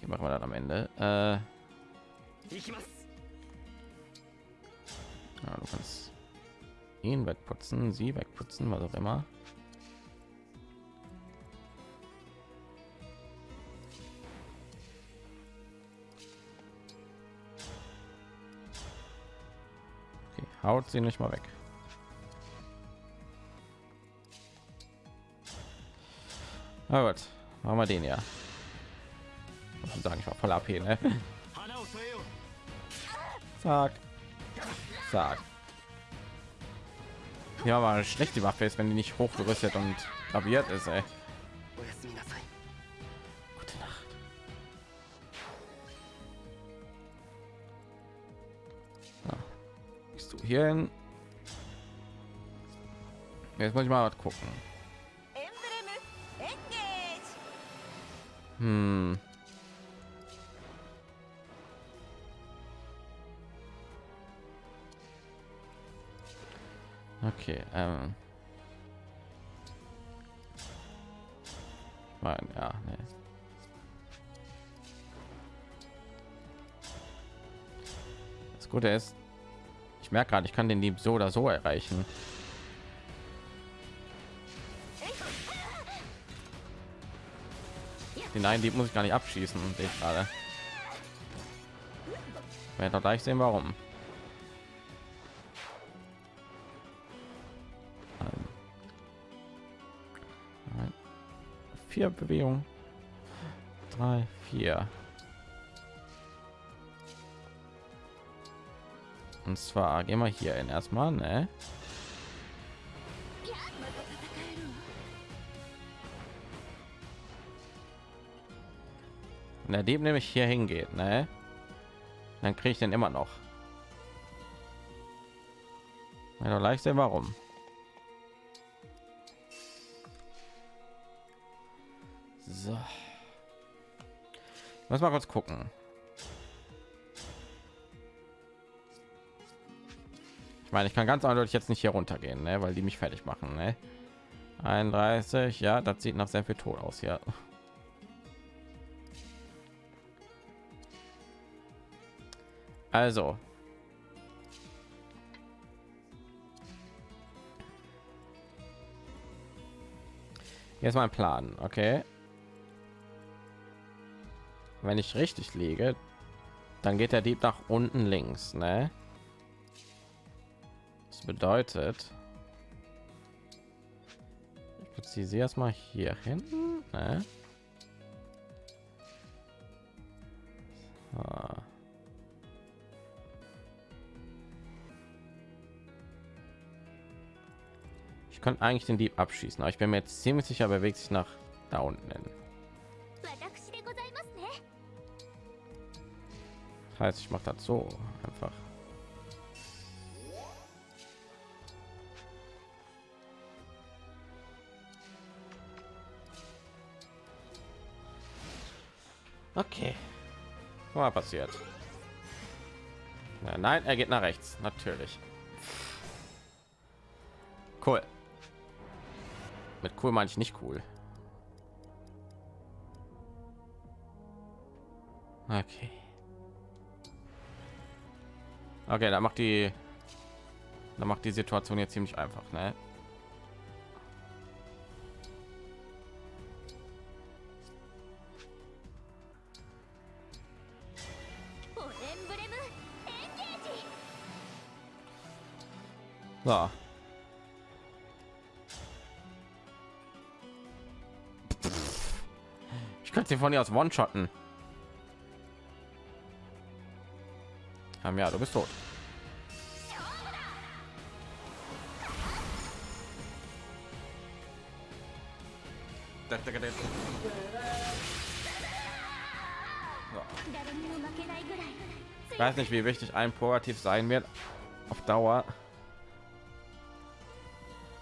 [SPEAKER 1] Hier machen wir dann am Ende. Äh, ja, du kannst ihn wegputzen, sie wegputzen, was auch immer. Haut sie nicht mal weg. Na gut, machen wir den ja. Man sagen, ich war voll AP, ne? Zack. Zack. Ja, aber schlecht die Waffe ist, wenn die nicht hochgerüstet und graviert ist, ey. hierhin. Jetzt muss ich mal was gucken. Hm. Okay, ähm. Nein, ja, nee. Das Gute ist, ich merke gerade, ich kann den Dieb so oder so erreichen. Den einen Dieb muss ich gar nicht abschießen, sehe ich gerade. Werden doch gleich sehen, warum. Vier Bewegungen. Drei, vier. Und zwar gehen wir hier in erstmal, ne? Wenn der Dieb nämlich hier hingeht, ne? Dann kriege ich den immer noch. Ja, doch leicht sehen, warum. So. Muss mal kurz gucken. Ich meine, ich kann ganz eindeutig jetzt nicht hier runtergehen, ne? weil die mich fertig machen. Ne? 31, ja, das sieht nach sehr viel Tod aus, ja. Also. Jetzt mein Plan, okay? Wenn ich richtig liege, dann geht der Dieb nach unten links, ne? Das bedeutet, ich platziere sie erstmal hier hinten. Ne? Ah. Ich könnte eigentlich den Dieb abschießen, aber ich bin mir jetzt ziemlich sicher, bewegt sich nach da unten hin. Das heißt, ich mache das so einfach. Okay. Mal passiert. Na, nein, er geht nach rechts, natürlich. Cool. Mit cool meine ich nicht cool. Okay. Okay, da macht die, da macht die Situation jetzt ziemlich einfach, ne? So. Ich könnte sie von hier aus One-Shotten. Haben ja, du bist tot. Ich weiß nicht, wie wichtig ein Purativ sein wird auf Dauer.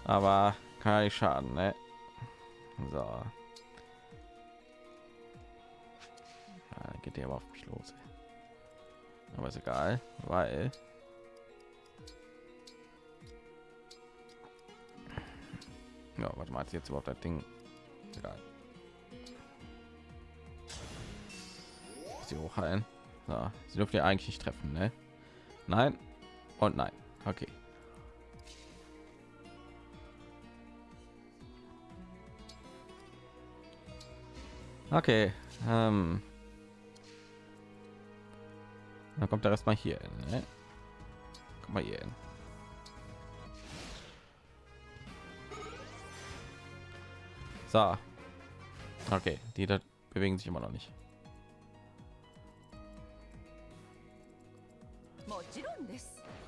[SPEAKER 1] Aber kann ja nicht schaden, ne? So. Ja, geht der aber auf mich los. Aber ist egal, weil ja, hat sie jetzt überhaupt das Ding? Egal. Sie hochheilen. So, sie dürfen ja eigentlich nicht treffen, ne? Nein und nein. Okay. Okay. Ähm. Dann kommt er erstmal hier hin. Ne? Komm mal hier hin. So. Okay, die da bewegen sich immer noch nicht.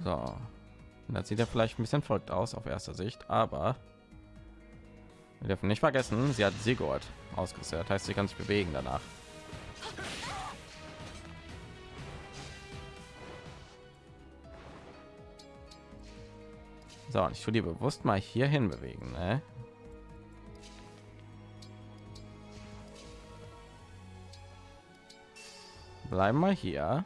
[SPEAKER 1] So. Und sieht er vielleicht ein bisschen folgt aus auf erster Sicht, aber wir dürfen nicht vergessen, sie hat Sigurd ausgesetzt. Heißt, sie kann sich bewegen danach. So, ich tue die bewusst mal hierhin bewegen. Ne? Bleiben wir hier.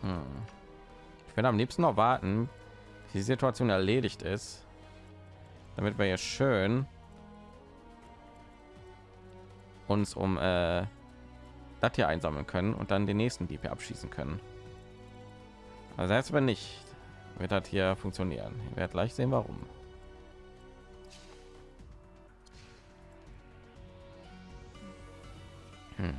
[SPEAKER 1] Hm. Ich will am liebsten noch warten, bis die Situation erledigt ist, damit wir hier schön uns um äh, das hier einsammeln können und dann den nächsten Dieb abschießen können. Also jetzt wenn nicht, wird das hier funktionieren. Ich werde gleich sehen, warum. Hm.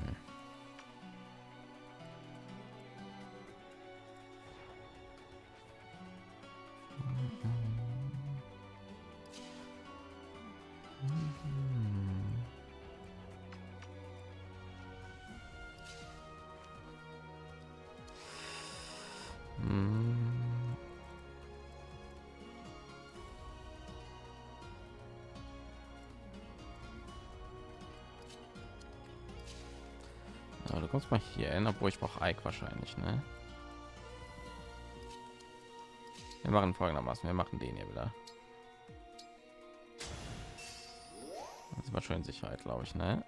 [SPEAKER 1] Obwohl ich brauche Ike wahrscheinlich, ne? Wir machen folgendermaßen, wir machen den hier wieder. Das war schon Sicherheit, glaube ich, ne?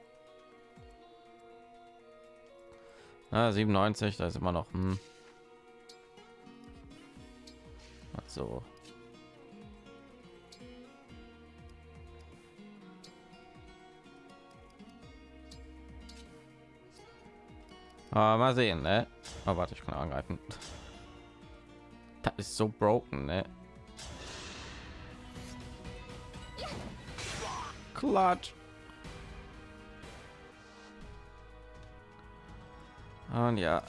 [SPEAKER 1] Ah, 97, da ist immer noch. Hm. So. Aber mal sehen, ne? Oh, warte, ich kann angreifen. Das ist so broken, ne? Klatsch. Und ja.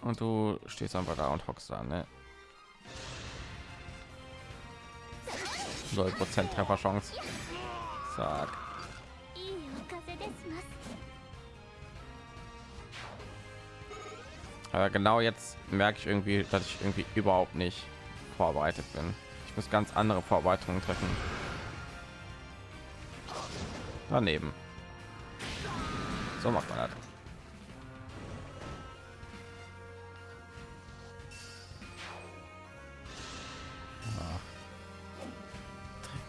[SPEAKER 1] Und du stehst einfach da und hockst da, ne? 0 Prozent Trefferchance. Sag. Aber genau jetzt merke ich irgendwie, dass ich irgendwie überhaupt nicht vorbereitet bin. Ich muss ganz andere Vorbereitungen treffen. Daneben. So macht man das. Ah.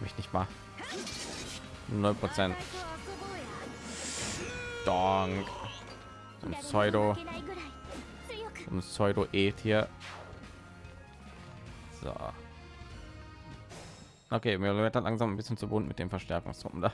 [SPEAKER 1] Mich nicht mal. 0 Prozent. Donk. Pseudo. Um pseudo -Eth hier so. Okay mir wird dann langsam ein bisschen zu bunt mit dem verstärkungstruppen da